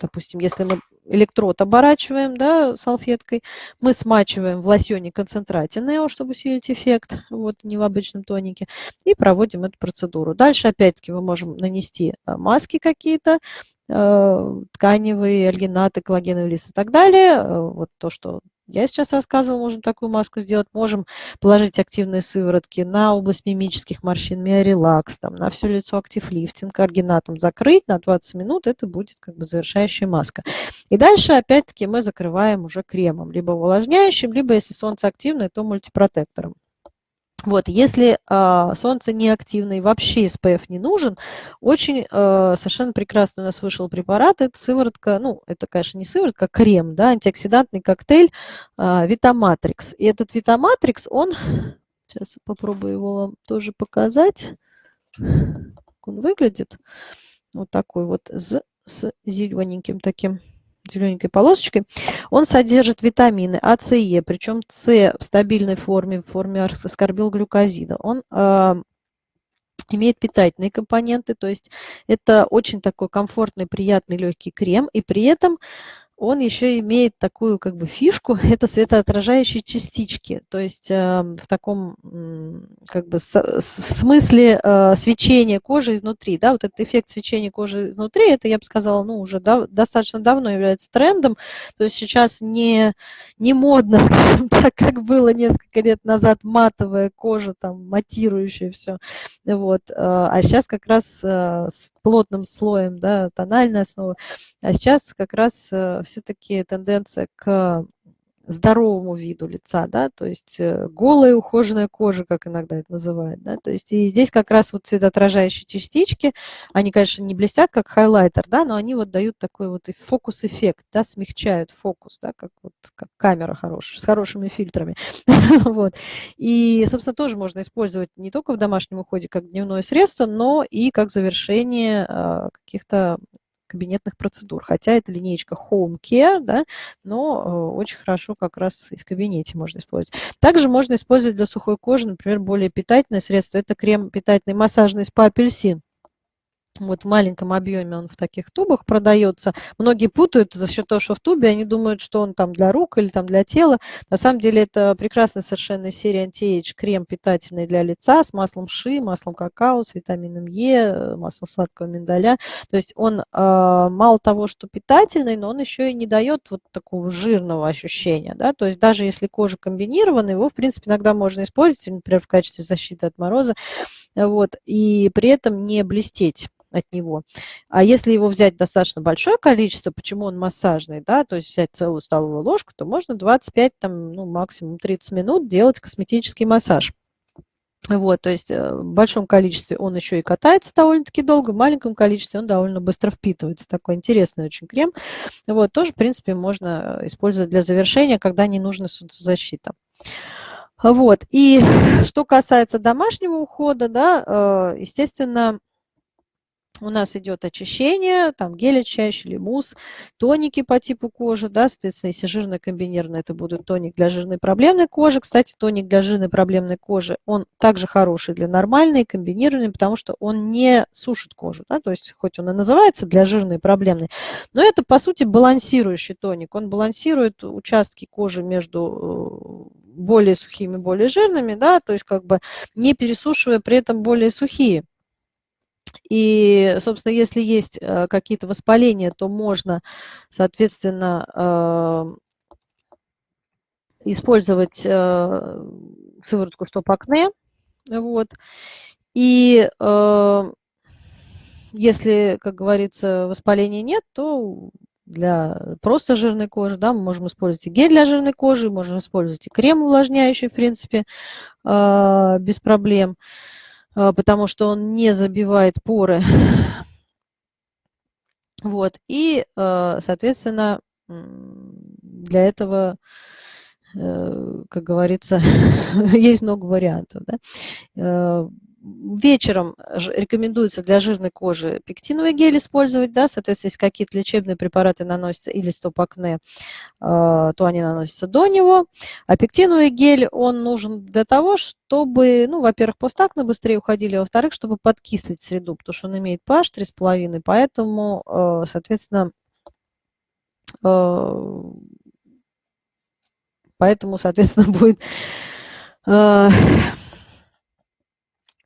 допустим, если мы электрод оборачиваем да, салфеткой, мы смачиваем в лосьоне концентрате Нео, чтобы усилить эффект, вот не в обычном тонике, и проводим эту процедуру. Дальше опять-таки мы можем нанести э, маски какие-то, тканевые, альгинаты, коллагеновый лист и так далее. Э, вот то, что я сейчас рассказывала, можем такую маску сделать. Можем положить активные сыворотки на область мимических морщин, миорелакс, там, на все лицо актив-лифтинг, аргинатом закрыть на 20 минут. Это будет как бы завершающая маска. И дальше опять-таки мы закрываем уже кремом, либо увлажняющим, либо если солнце активное, то мультипротектором. Вот, если э, солнце и вообще SPF не нужен, очень э, совершенно прекрасно у нас вышел препарат, это сыворотка, ну, это, конечно, не сыворотка, а крем, да, антиоксидантный коктейль э, Витаматрикс. И этот Витаматрикс, он, сейчас попробую его вам тоже показать, как он выглядит, вот такой вот с, с зелененьким таким зелененькой полосочкой, он содержит витамины А, С и Е, причем С в стабильной форме, в форме аскорбилглюкозида. Он имеет питательные компоненты, то есть это очень такой комфортный, приятный, легкий крем, и при этом он еще имеет такую как бы фишку, это светоотражающие частички, то есть э, в таком как бы с, в смысле э, свечения кожи изнутри, да, вот этот эффект свечения кожи изнутри, это я бы сказала, ну уже да, достаточно давно является трендом, то есть сейчас не, не модно, так, как было несколько лет назад, матовая кожа, там, матирующая все, вот, э, а сейчас как раз э, с плотным слоем, да, тональная основа, а сейчас как раз э, все-таки тенденция к здоровому виду лица, да, то есть э, голая ухоженная кожа, как иногда это называют, да, то есть и здесь как раз вот цветоотражающие частички, они, конечно, не блестят, как хайлайтер, да, но они вот дают такой вот фокус-эффект, да, смягчают фокус, да, как вот как камера хорошая, с хорошими фильтрами, вот. И, собственно, тоже можно использовать не только в домашнем уходе как дневное средство, но и как завершение а, каких-то кабинетных процедур. Хотя это линейка Home Care, да, но э, очень хорошо как раз и в кабинете можно использовать. Также можно использовать для сухой кожи, например, более питательное средство. Это крем питательный массажный спа-апельсин. Вот в маленьком объеме он в таких тубах продается. Многие путают за счет того, что в тубе, они думают, что он там для рук или там для тела. На самом деле это прекрасная совершенно серия анти крем питательный для лица с маслом ши, маслом какао, с витамином Е, маслом сладкого миндаля. То есть он э, мало того, что питательный, но он еще и не дает вот такого жирного ощущения. Да? То есть даже если кожа комбинированная, его в принципе иногда можно использовать, например, в качестве защиты от мороза, вот, и при этом не блестеть от него. А если его взять достаточно большое количество, почему он массажный, да, то есть взять целую столовую ложку, то можно 25, там, ну, максимум 30 минут делать косметический массаж. Вот, то есть э, в большом количестве он еще и катается довольно-таки долго, в маленьком количестве он довольно быстро впитывается. Такой интересный очень крем. Вот, тоже, в принципе, можно использовать для завершения, когда не нужна солнцезащита. Вот, и что касается домашнего ухода, да, э, естественно, у нас идет очищение, там гель очищающий или мусс, тоники по типу кожи, да, соответственно, если жирная комбинированная, это будет тоник для жирной проблемной кожи. Кстати, тоник для жирной проблемной кожи, он также хороший для нормальной, комбинированной, потому что он не сушит кожу, да, то есть хоть он и называется для жирной проблемной, но это, по сути, балансирующий тоник. Он балансирует участки кожи между э, более сухими, более жирными, да, то есть как бы не пересушивая при этом более сухие. И, собственно, если есть э, какие-то воспаления, то можно, соответственно, э, использовать э, сыворотку стоп-акне. Вот. И если, как говорится, воспаления нет, то для просто жирной кожи, да, мы можем использовать и гель для жирной кожи, можем использовать и крем увлажняющий, в принципе, без проблем. А, потому что он не забивает поры. Вот, и, а, соответственно, для этого, э, как говорится, есть много вариантов. Да? Э, вечером рекомендуется для жирной кожи пектиновый гель использовать, да, соответственно, если какие-то лечебные препараты наносятся или стоп-акне, а, то они наносятся до него. А пектиновый гель, он нужен для того, чтобы, ну, во-первых, постакне быстрее уходили, а во-вторых, чтобы подкислить среду, потому что он имеет pH 3,5, поэтому, а, соответственно, поэтому, соответственно, будет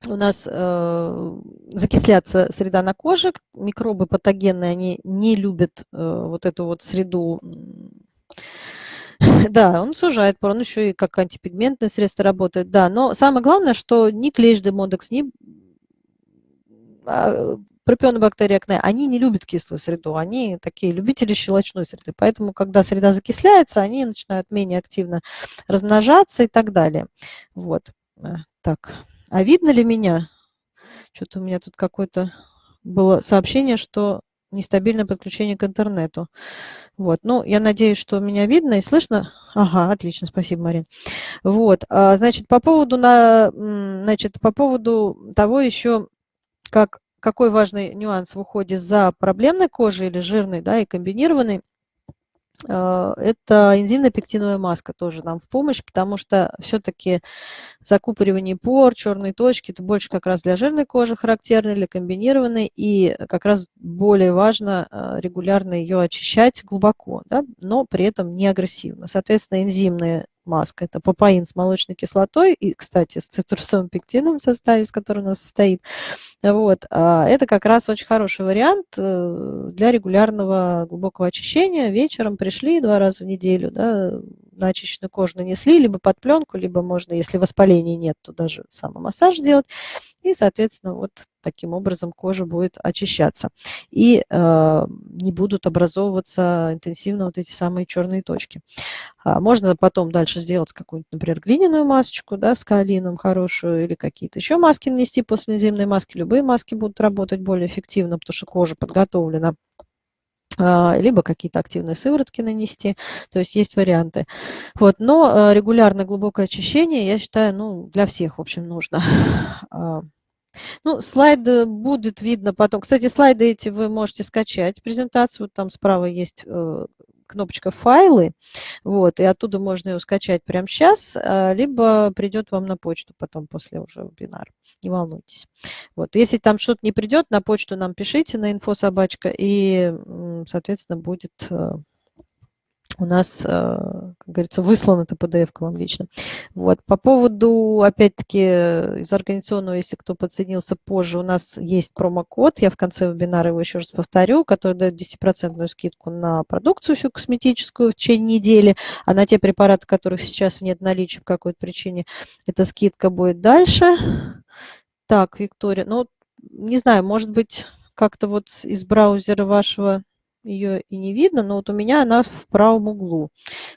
у нас э, закисляться среда на коже, микробы патогенные, они не любят э, вот эту вот среду. Да, он сужает он еще и как антипигментное средство работает, да. Но самое главное, что ни клещ демодекс, ни а, пропионобактерии акне, они не любят кислую среду, они такие любители щелочной среды. Поэтому, когда среда закисляется, они начинают менее активно размножаться и так далее. Вот. Э, так. А видно ли меня? Что-то у меня тут какое-то было сообщение, что нестабильное подключение к интернету. Вот, ну, я надеюсь, что меня видно и слышно. Ага, отлично, спасибо, Марин. Вот, а, значит, по поводу, на, значит, по поводу того еще, как, какой важный нюанс в уходе за проблемной кожей или жирной, да, и комбинированной, это энзимная пектиновая маска тоже нам в помощь, потому что все-таки закупоривание пор, черные точки, это больше как раз для жирной кожи характерно, для комбинированной, и как раз более важно а, регулярно ее очищать глубоко, да, но при этом не агрессивно. Соответственно, энзимная маска. Это папаин с молочной кислотой и, кстати, с цитрусовым пектином в составе, из которого у нас состоит. Вот. А это как раз очень хороший вариант э, для регулярного глубокого очищения. Вечером пришли два раза в неделю, да, на очищенную кожу нанесли, либо под пленку, либо можно, если воспаления нет, то даже самомассаж сделать. И, соответственно, вот таким образом кожа будет очищаться. И э, не будут образовываться интенсивно вот эти самые черные точки. А можно потом дальше сделать какую-нибудь, например, глиняную масочку да, с каолином хорошую или какие-то еще маски нанести после зимней маски. Любые маски будут работать более эффективно, потому что кожа подготовлена а, либо какие-то активные сыворотки нанести, то есть есть варианты. Вот, но а, регулярное глубокое очищение, я считаю, ну, для всех, в общем, нужно. Ну, слайды будет видно потом. Кстати, слайды эти вы можете скачать, презентацию, там справа есть э, кнопочка «Файлы», вот, и оттуда можно ее скачать прямо сейчас, а, либо придет вам на почту потом после уже вебинара. Не волнуйтесь. Вот, если там что-то не придет, на почту нам пишите на инфособачка, и, соответственно, будет э, у нас, э, как говорится, выслан это PDF к вам лично. Вот. По поводу, опять-таки, из организационного, если кто подсоединился позже, у нас есть промокод, я в конце вебинара его еще раз повторю, который дает 10% скидку на продукцию всю косметическую в течение недели, а на те препараты, которых сейчас нет наличия по какой-то причине, эта скидка будет дальше. Так, Виктория, ну, не знаю, может быть, как-то вот из браузера вашего ее и не видно, но вот у меня она в правом углу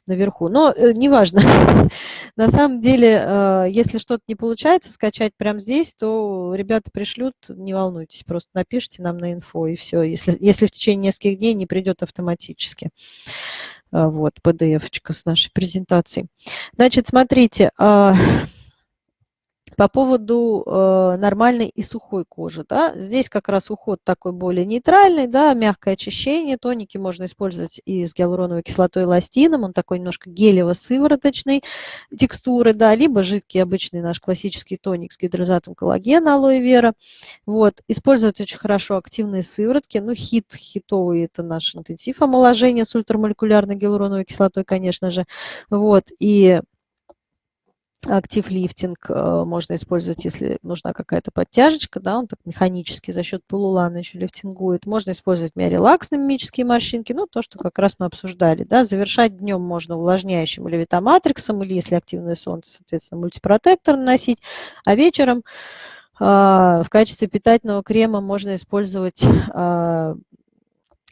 наверху. Но э, неважно. На самом деле, э, если что-то не получается скачать прямо здесь, то ребята пришлют, не волнуйтесь, просто напишите нам на инфо и все. Если, если в течение нескольких дней не придет автоматически. Э, вот, PDF-очка с нашей презентацией. Значит, смотрите, э, по поводу э, нормальной и сухой кожи, да, здесь как раз уход такой более нейтральный, да, мягкое очищение, тоники можно использовать и с гиалуроновой кислотой и ластином, он такой немножко гелево-сывороточной текстуры, да, либо жидкий обычный наш классический тоник с гидролизатом коллагена алоэ вера, вот, использовать очень хорошо активные сыворотки, ну, хит, хитовый, это наш интенсив омоложения с ультрамолекулярной гиалуроновой кислотой, конечно же, вот, и актив лифтинг э, можно использовать, если нужна какая-то подтяжечка, да, он так механически за счет полулана еще лифтингует. Можно использовать миорелакс на мимические морщинки, ну, то, что как раз мы обсуждали, да. Завершать днем можно увлажняющим или витаматриксом, или, если активное солнце, соответственно, мультипротектор наносить, а вечером а, в качестве питательного крема можно использовать а,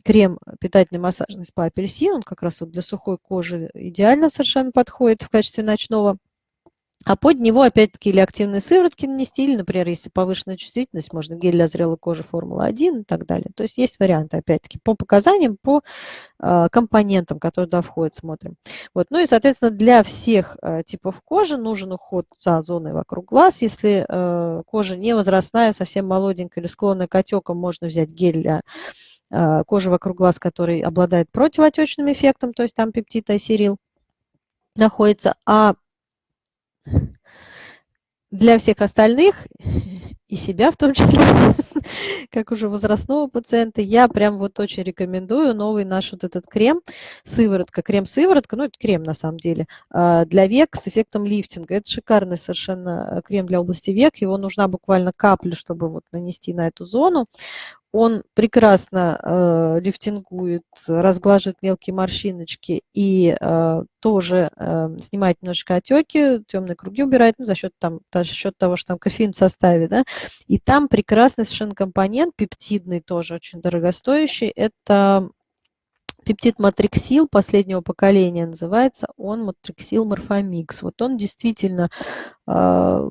крем питательный массажный спа апельсин, он как раз вот для сухой кожи идеально совершенно подходит в качестве ночного а под него, опять-таки, или активные сыворотки нанести, или, например, если повышенная чувствительность, можно гель для зрелой кожи Формула-1 и так далее. То есть есть варианты, опять-таки, по показаниям, по э, компонентам, которые туда входят, смотрим. Вот. Ну и, соответственно, для всех э, типов кожи нужен уход за зоной вокруг глаз. Если э, кожа не возрастная, совсем молоденькая или склонная к отекам, можно взять гель для кожи вокруг глаз, который обладает противоотечным эффектом, то есть там пептид айсерил находится. А для всех остальных, и себя в том числе, как уже возрастного пациента, я прям вот очень рекомендую новый наш вот этот крем, сыворотка, крем-сыворотка, ну это крем на самом деле, а, для век с эффектом лифтинга. Это шикарный совершенно крем для области век, его нужна буквально капля, чтобы вот нанести на эту зону. Он прекрасно э, лифтингует, разглаживает мелкие морщиночки и э, тоже э, снимает немножечко отеки, темные круги убирает, ну, за счет, там, за счет того, что там кофеин в составе. Да? И там прекрасный совершенно компонент, пептидный тоже очень дорогостоящий. Это пептид матриксил последнего поколения называется, он матриксил морфомикс. Вот он действительно э,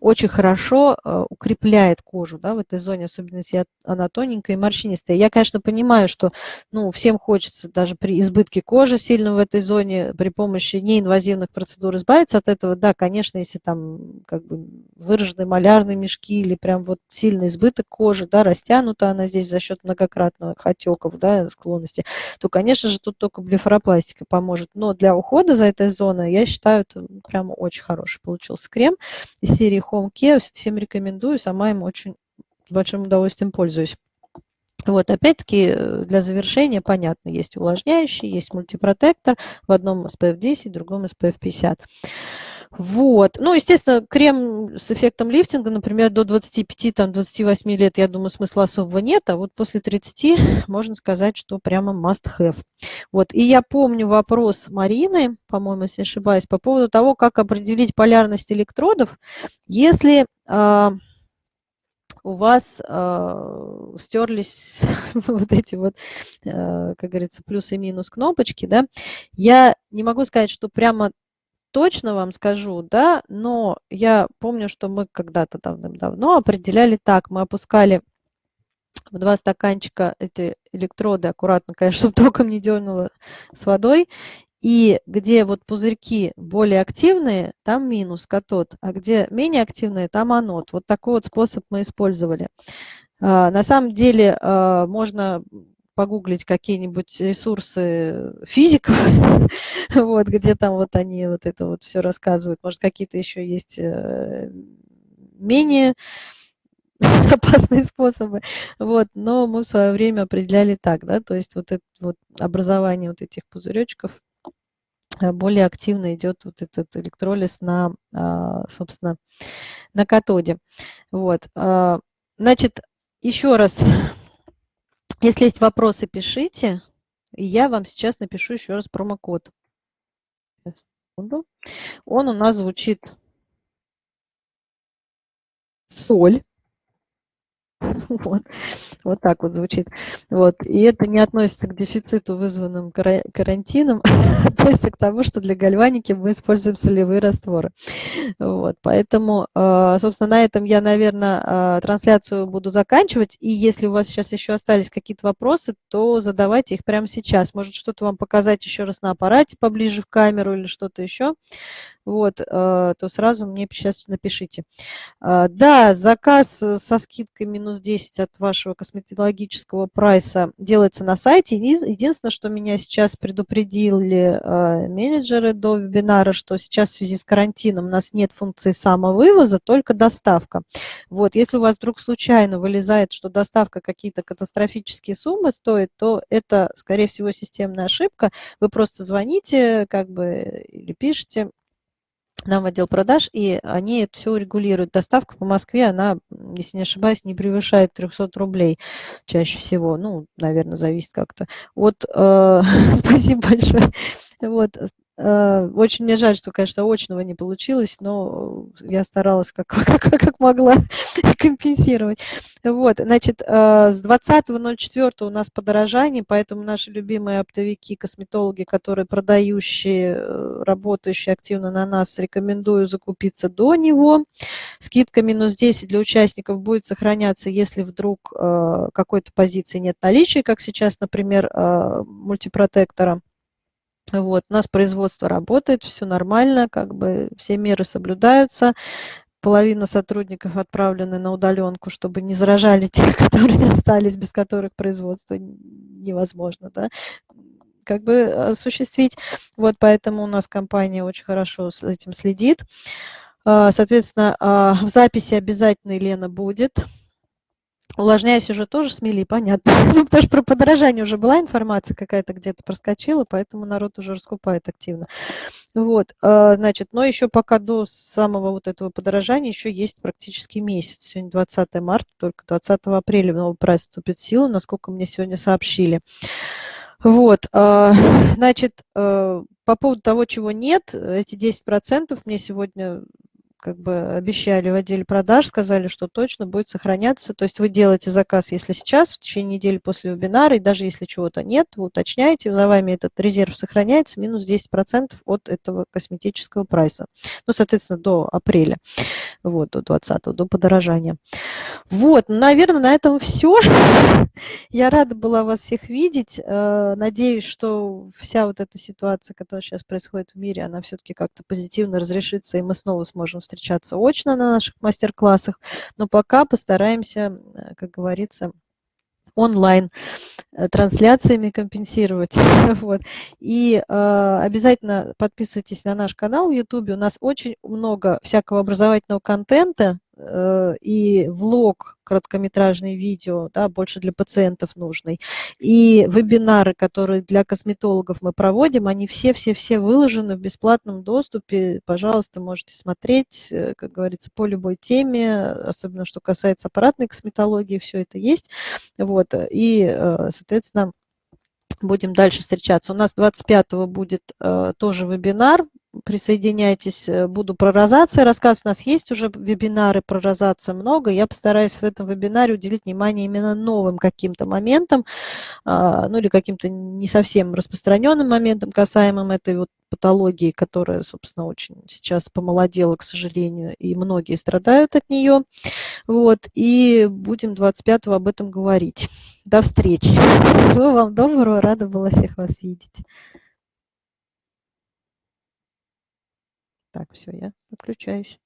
очень хорошо э, укрепляет кожу да, в этой зоне, особенно если она тоненькая и морщинистая. Я, конечно, понимаю, что ну, всем хочется даже при избытке кожи сильно в этой зоне при помощи неинвазивных процедур избавиться от этого. Да, конечно, если там как бы выраженные малярные мешки или прям вот сильный избыток кожи, да, растянута она здесь за счет многократных отеков, да, склонности, то, конечно же, тут только блефаропластика поможет. Но для ухода за этой зоной, я считаю, это прямо очень хороший получился крем из серии Home Care. Всем рекомендую, сама им очень большим удовольствием пользуюсь. Вот, опять-таки, э, для завершения, понятно, есть увлажняющий, есть мультипротектор, в одном SPF 10, в другом SPF 50. Вот. Ну, естественно, крем с эффектом лифтинга, например, до 25-28 лет, я думаю, смысла особого нет, а вот после 30 можно сказать, что прямо must have. Вот. И я помню вопрос Марины, по-моему, если ошибаюсь, по поводу того, как определить полярность электродов, если э, у вас э, стерлись вот эти вот, э, как говорится, плюс и минус кнопочки, да, я не могу сказать, что прямо точно вам скажу, да, но я помню, что мы когда-то давным-давно определяли так, мы опускали в два стаканчика эти электроды аккуратно, конечно, чтобы током не дернуло с водой, и где вот пузырьки более активные, там минус катод, а где менее активные, там анод. Вот такой вот способ мы использовали. А, на самом деле а, можно погуглить какие-нибудь ресурсы физиков, вот, где там вот они вот это вот все рассказывают. Может, какие-то еще есть э, менее опасные способы. Вот, но мы в свое время определяли так, да, то есть вот это вот образование вот этих пузыречков э, более активно идет вот этот электролиз на, а, собственно, на катоде. Вот. А, значит, еще раз если есть вопросы, пишите. И я вам сейчас напишу еще раз промокод. Он у нас звучит соль. Вот. вот так вот звучит. Вот. И это не относится к дефициту, вызванным карантином, а относится к тому, что для гальваники мы используем солевые растворы. Вот. Поэтому, а, собственно, на этом я, наверное, а, трансляцию буду заканчивать. И если у вас сейчас еще остались какие-то вопросы, то задавайте их прямо сейчас. Может, что-то вам показать еще раз на аппарате поближе в камеру или что-то еще вот, э, то сразу мне сейчас напишите. А, да, заказ э, со скидкой минус 10 от вашего косметологического прайса делается на сайте. Единственное, что меня сейчас предупредили э, менеджеры до вебинара, что сейчас в связи с карантином у нас нет функции самовывоза, только доставка. Вот, если у вас вдруг случайно вылезает, что доставка какие-то катастрофические суммы стоит, то это, скорее всего, системная ошибка. Вы просто звоните как бы или пишите, нам в отдел продаж, и они это все регулируют. Доставка по Москве, она, если не ошибаюсь, не превышает 300 рублей чаще всего. Ну, наверное, зависит как-то. Вот, э, спасибо большое. Вот, очень мне жаль, что, конечно, очного не получилось, но я старалась как, как, как могла компенсировать. Вот, значит, э, с 20.04 у нас подорожание, поэтому наши любимые оптовики, косметологи, которые продающие, э, работающие активно на нас, рекомендую закупиться до него. Скидка минус 10 для участников будет сохраняться, если вдруг какой-то позиции нет наличия, как сейчас, например, мультипротектора. Вот, у нас производство работает, все нормально, как бы все меры соблюдаются. Половина сотрудников отправлены на удаленку, чтобы не заражали тех, которые остались, без которых производство невозможно, да, как бы осуществить. Вот поэтому у нас компания очень хорошо с этим следит. А, соответственно, а, в записи обязательно Елена будет. Увлажняюсь уже тоже смели, понятно. Ну, потому что про подорожание уже была информация какая-то где-то проскочила, поэтому народ уже раскупает активно. Вот, а, значит, но еще пока до самого вот этого подорожания еще есть практически месяц. Сегодня 20 марта, только 20 апреля новый прайс вступит в силу, насколько мне сегодня сообщили. Вот, а, значит, а, по поводу того, чего нет, эти 10% мне сегодня как бы обещали в отделе продаж, сказали, что точно будет сохраняться. То есть вы делаете заказ, если сейчас, в течение недели после вебинара, и даже если чего-то нет, вы уточняете, за вами этот резерв сохраняется, минус 10% от этого косметического прайса. Ну, соответственно, до апреля, вот, до 20 до подорожания. Вот, наверное, на этом все. Я рада была вас всех видеть. Э, надеюсь, что вся вот эта ситуация, которая сейчас происходит в мире, она все-таки как-то позитивно разрешится, и мы снова сможем встречаться очно на наших мастер-классах. Но пока постараемся, э, как говорится, онлайн э, трансляциями компенсировать. вот. И э, обязательно подписывайтесь на наш канал в YouTube. У нас очень много всякого образовательного контента. Э, и влог, короткометражные видео, да, больше для пациентов нужный. И вебинары, которые для косметологов мы проводим, они все-все-все выложены в бесплатном доступе. Пожалуйста, можете смотреть, э, как говорится, по любой теме, особенно что касается аппаратной косметологии, все это есть. Вот. И, э, соответственно, будем дальше встречаться. У нас 25 будет тоже вебинар присоединяйтесь, э, буду про розации рассказывать. У нас есть уже вебинары про розацию много. Я постараюсь в этом вебинаре уделить внимание именно новым каким-то моментам, а, ну или каким-то не совсем распространенным моментам, касаемым этой вот патологии, которая, собственно, очень сейчас помолодела, к сожалению, и многие страдают от нее. Вот, и будем 25 об этом говорить. До встречи. Всего вам доброго, рада была всех вас видеть. Так, все, я отключаюсь.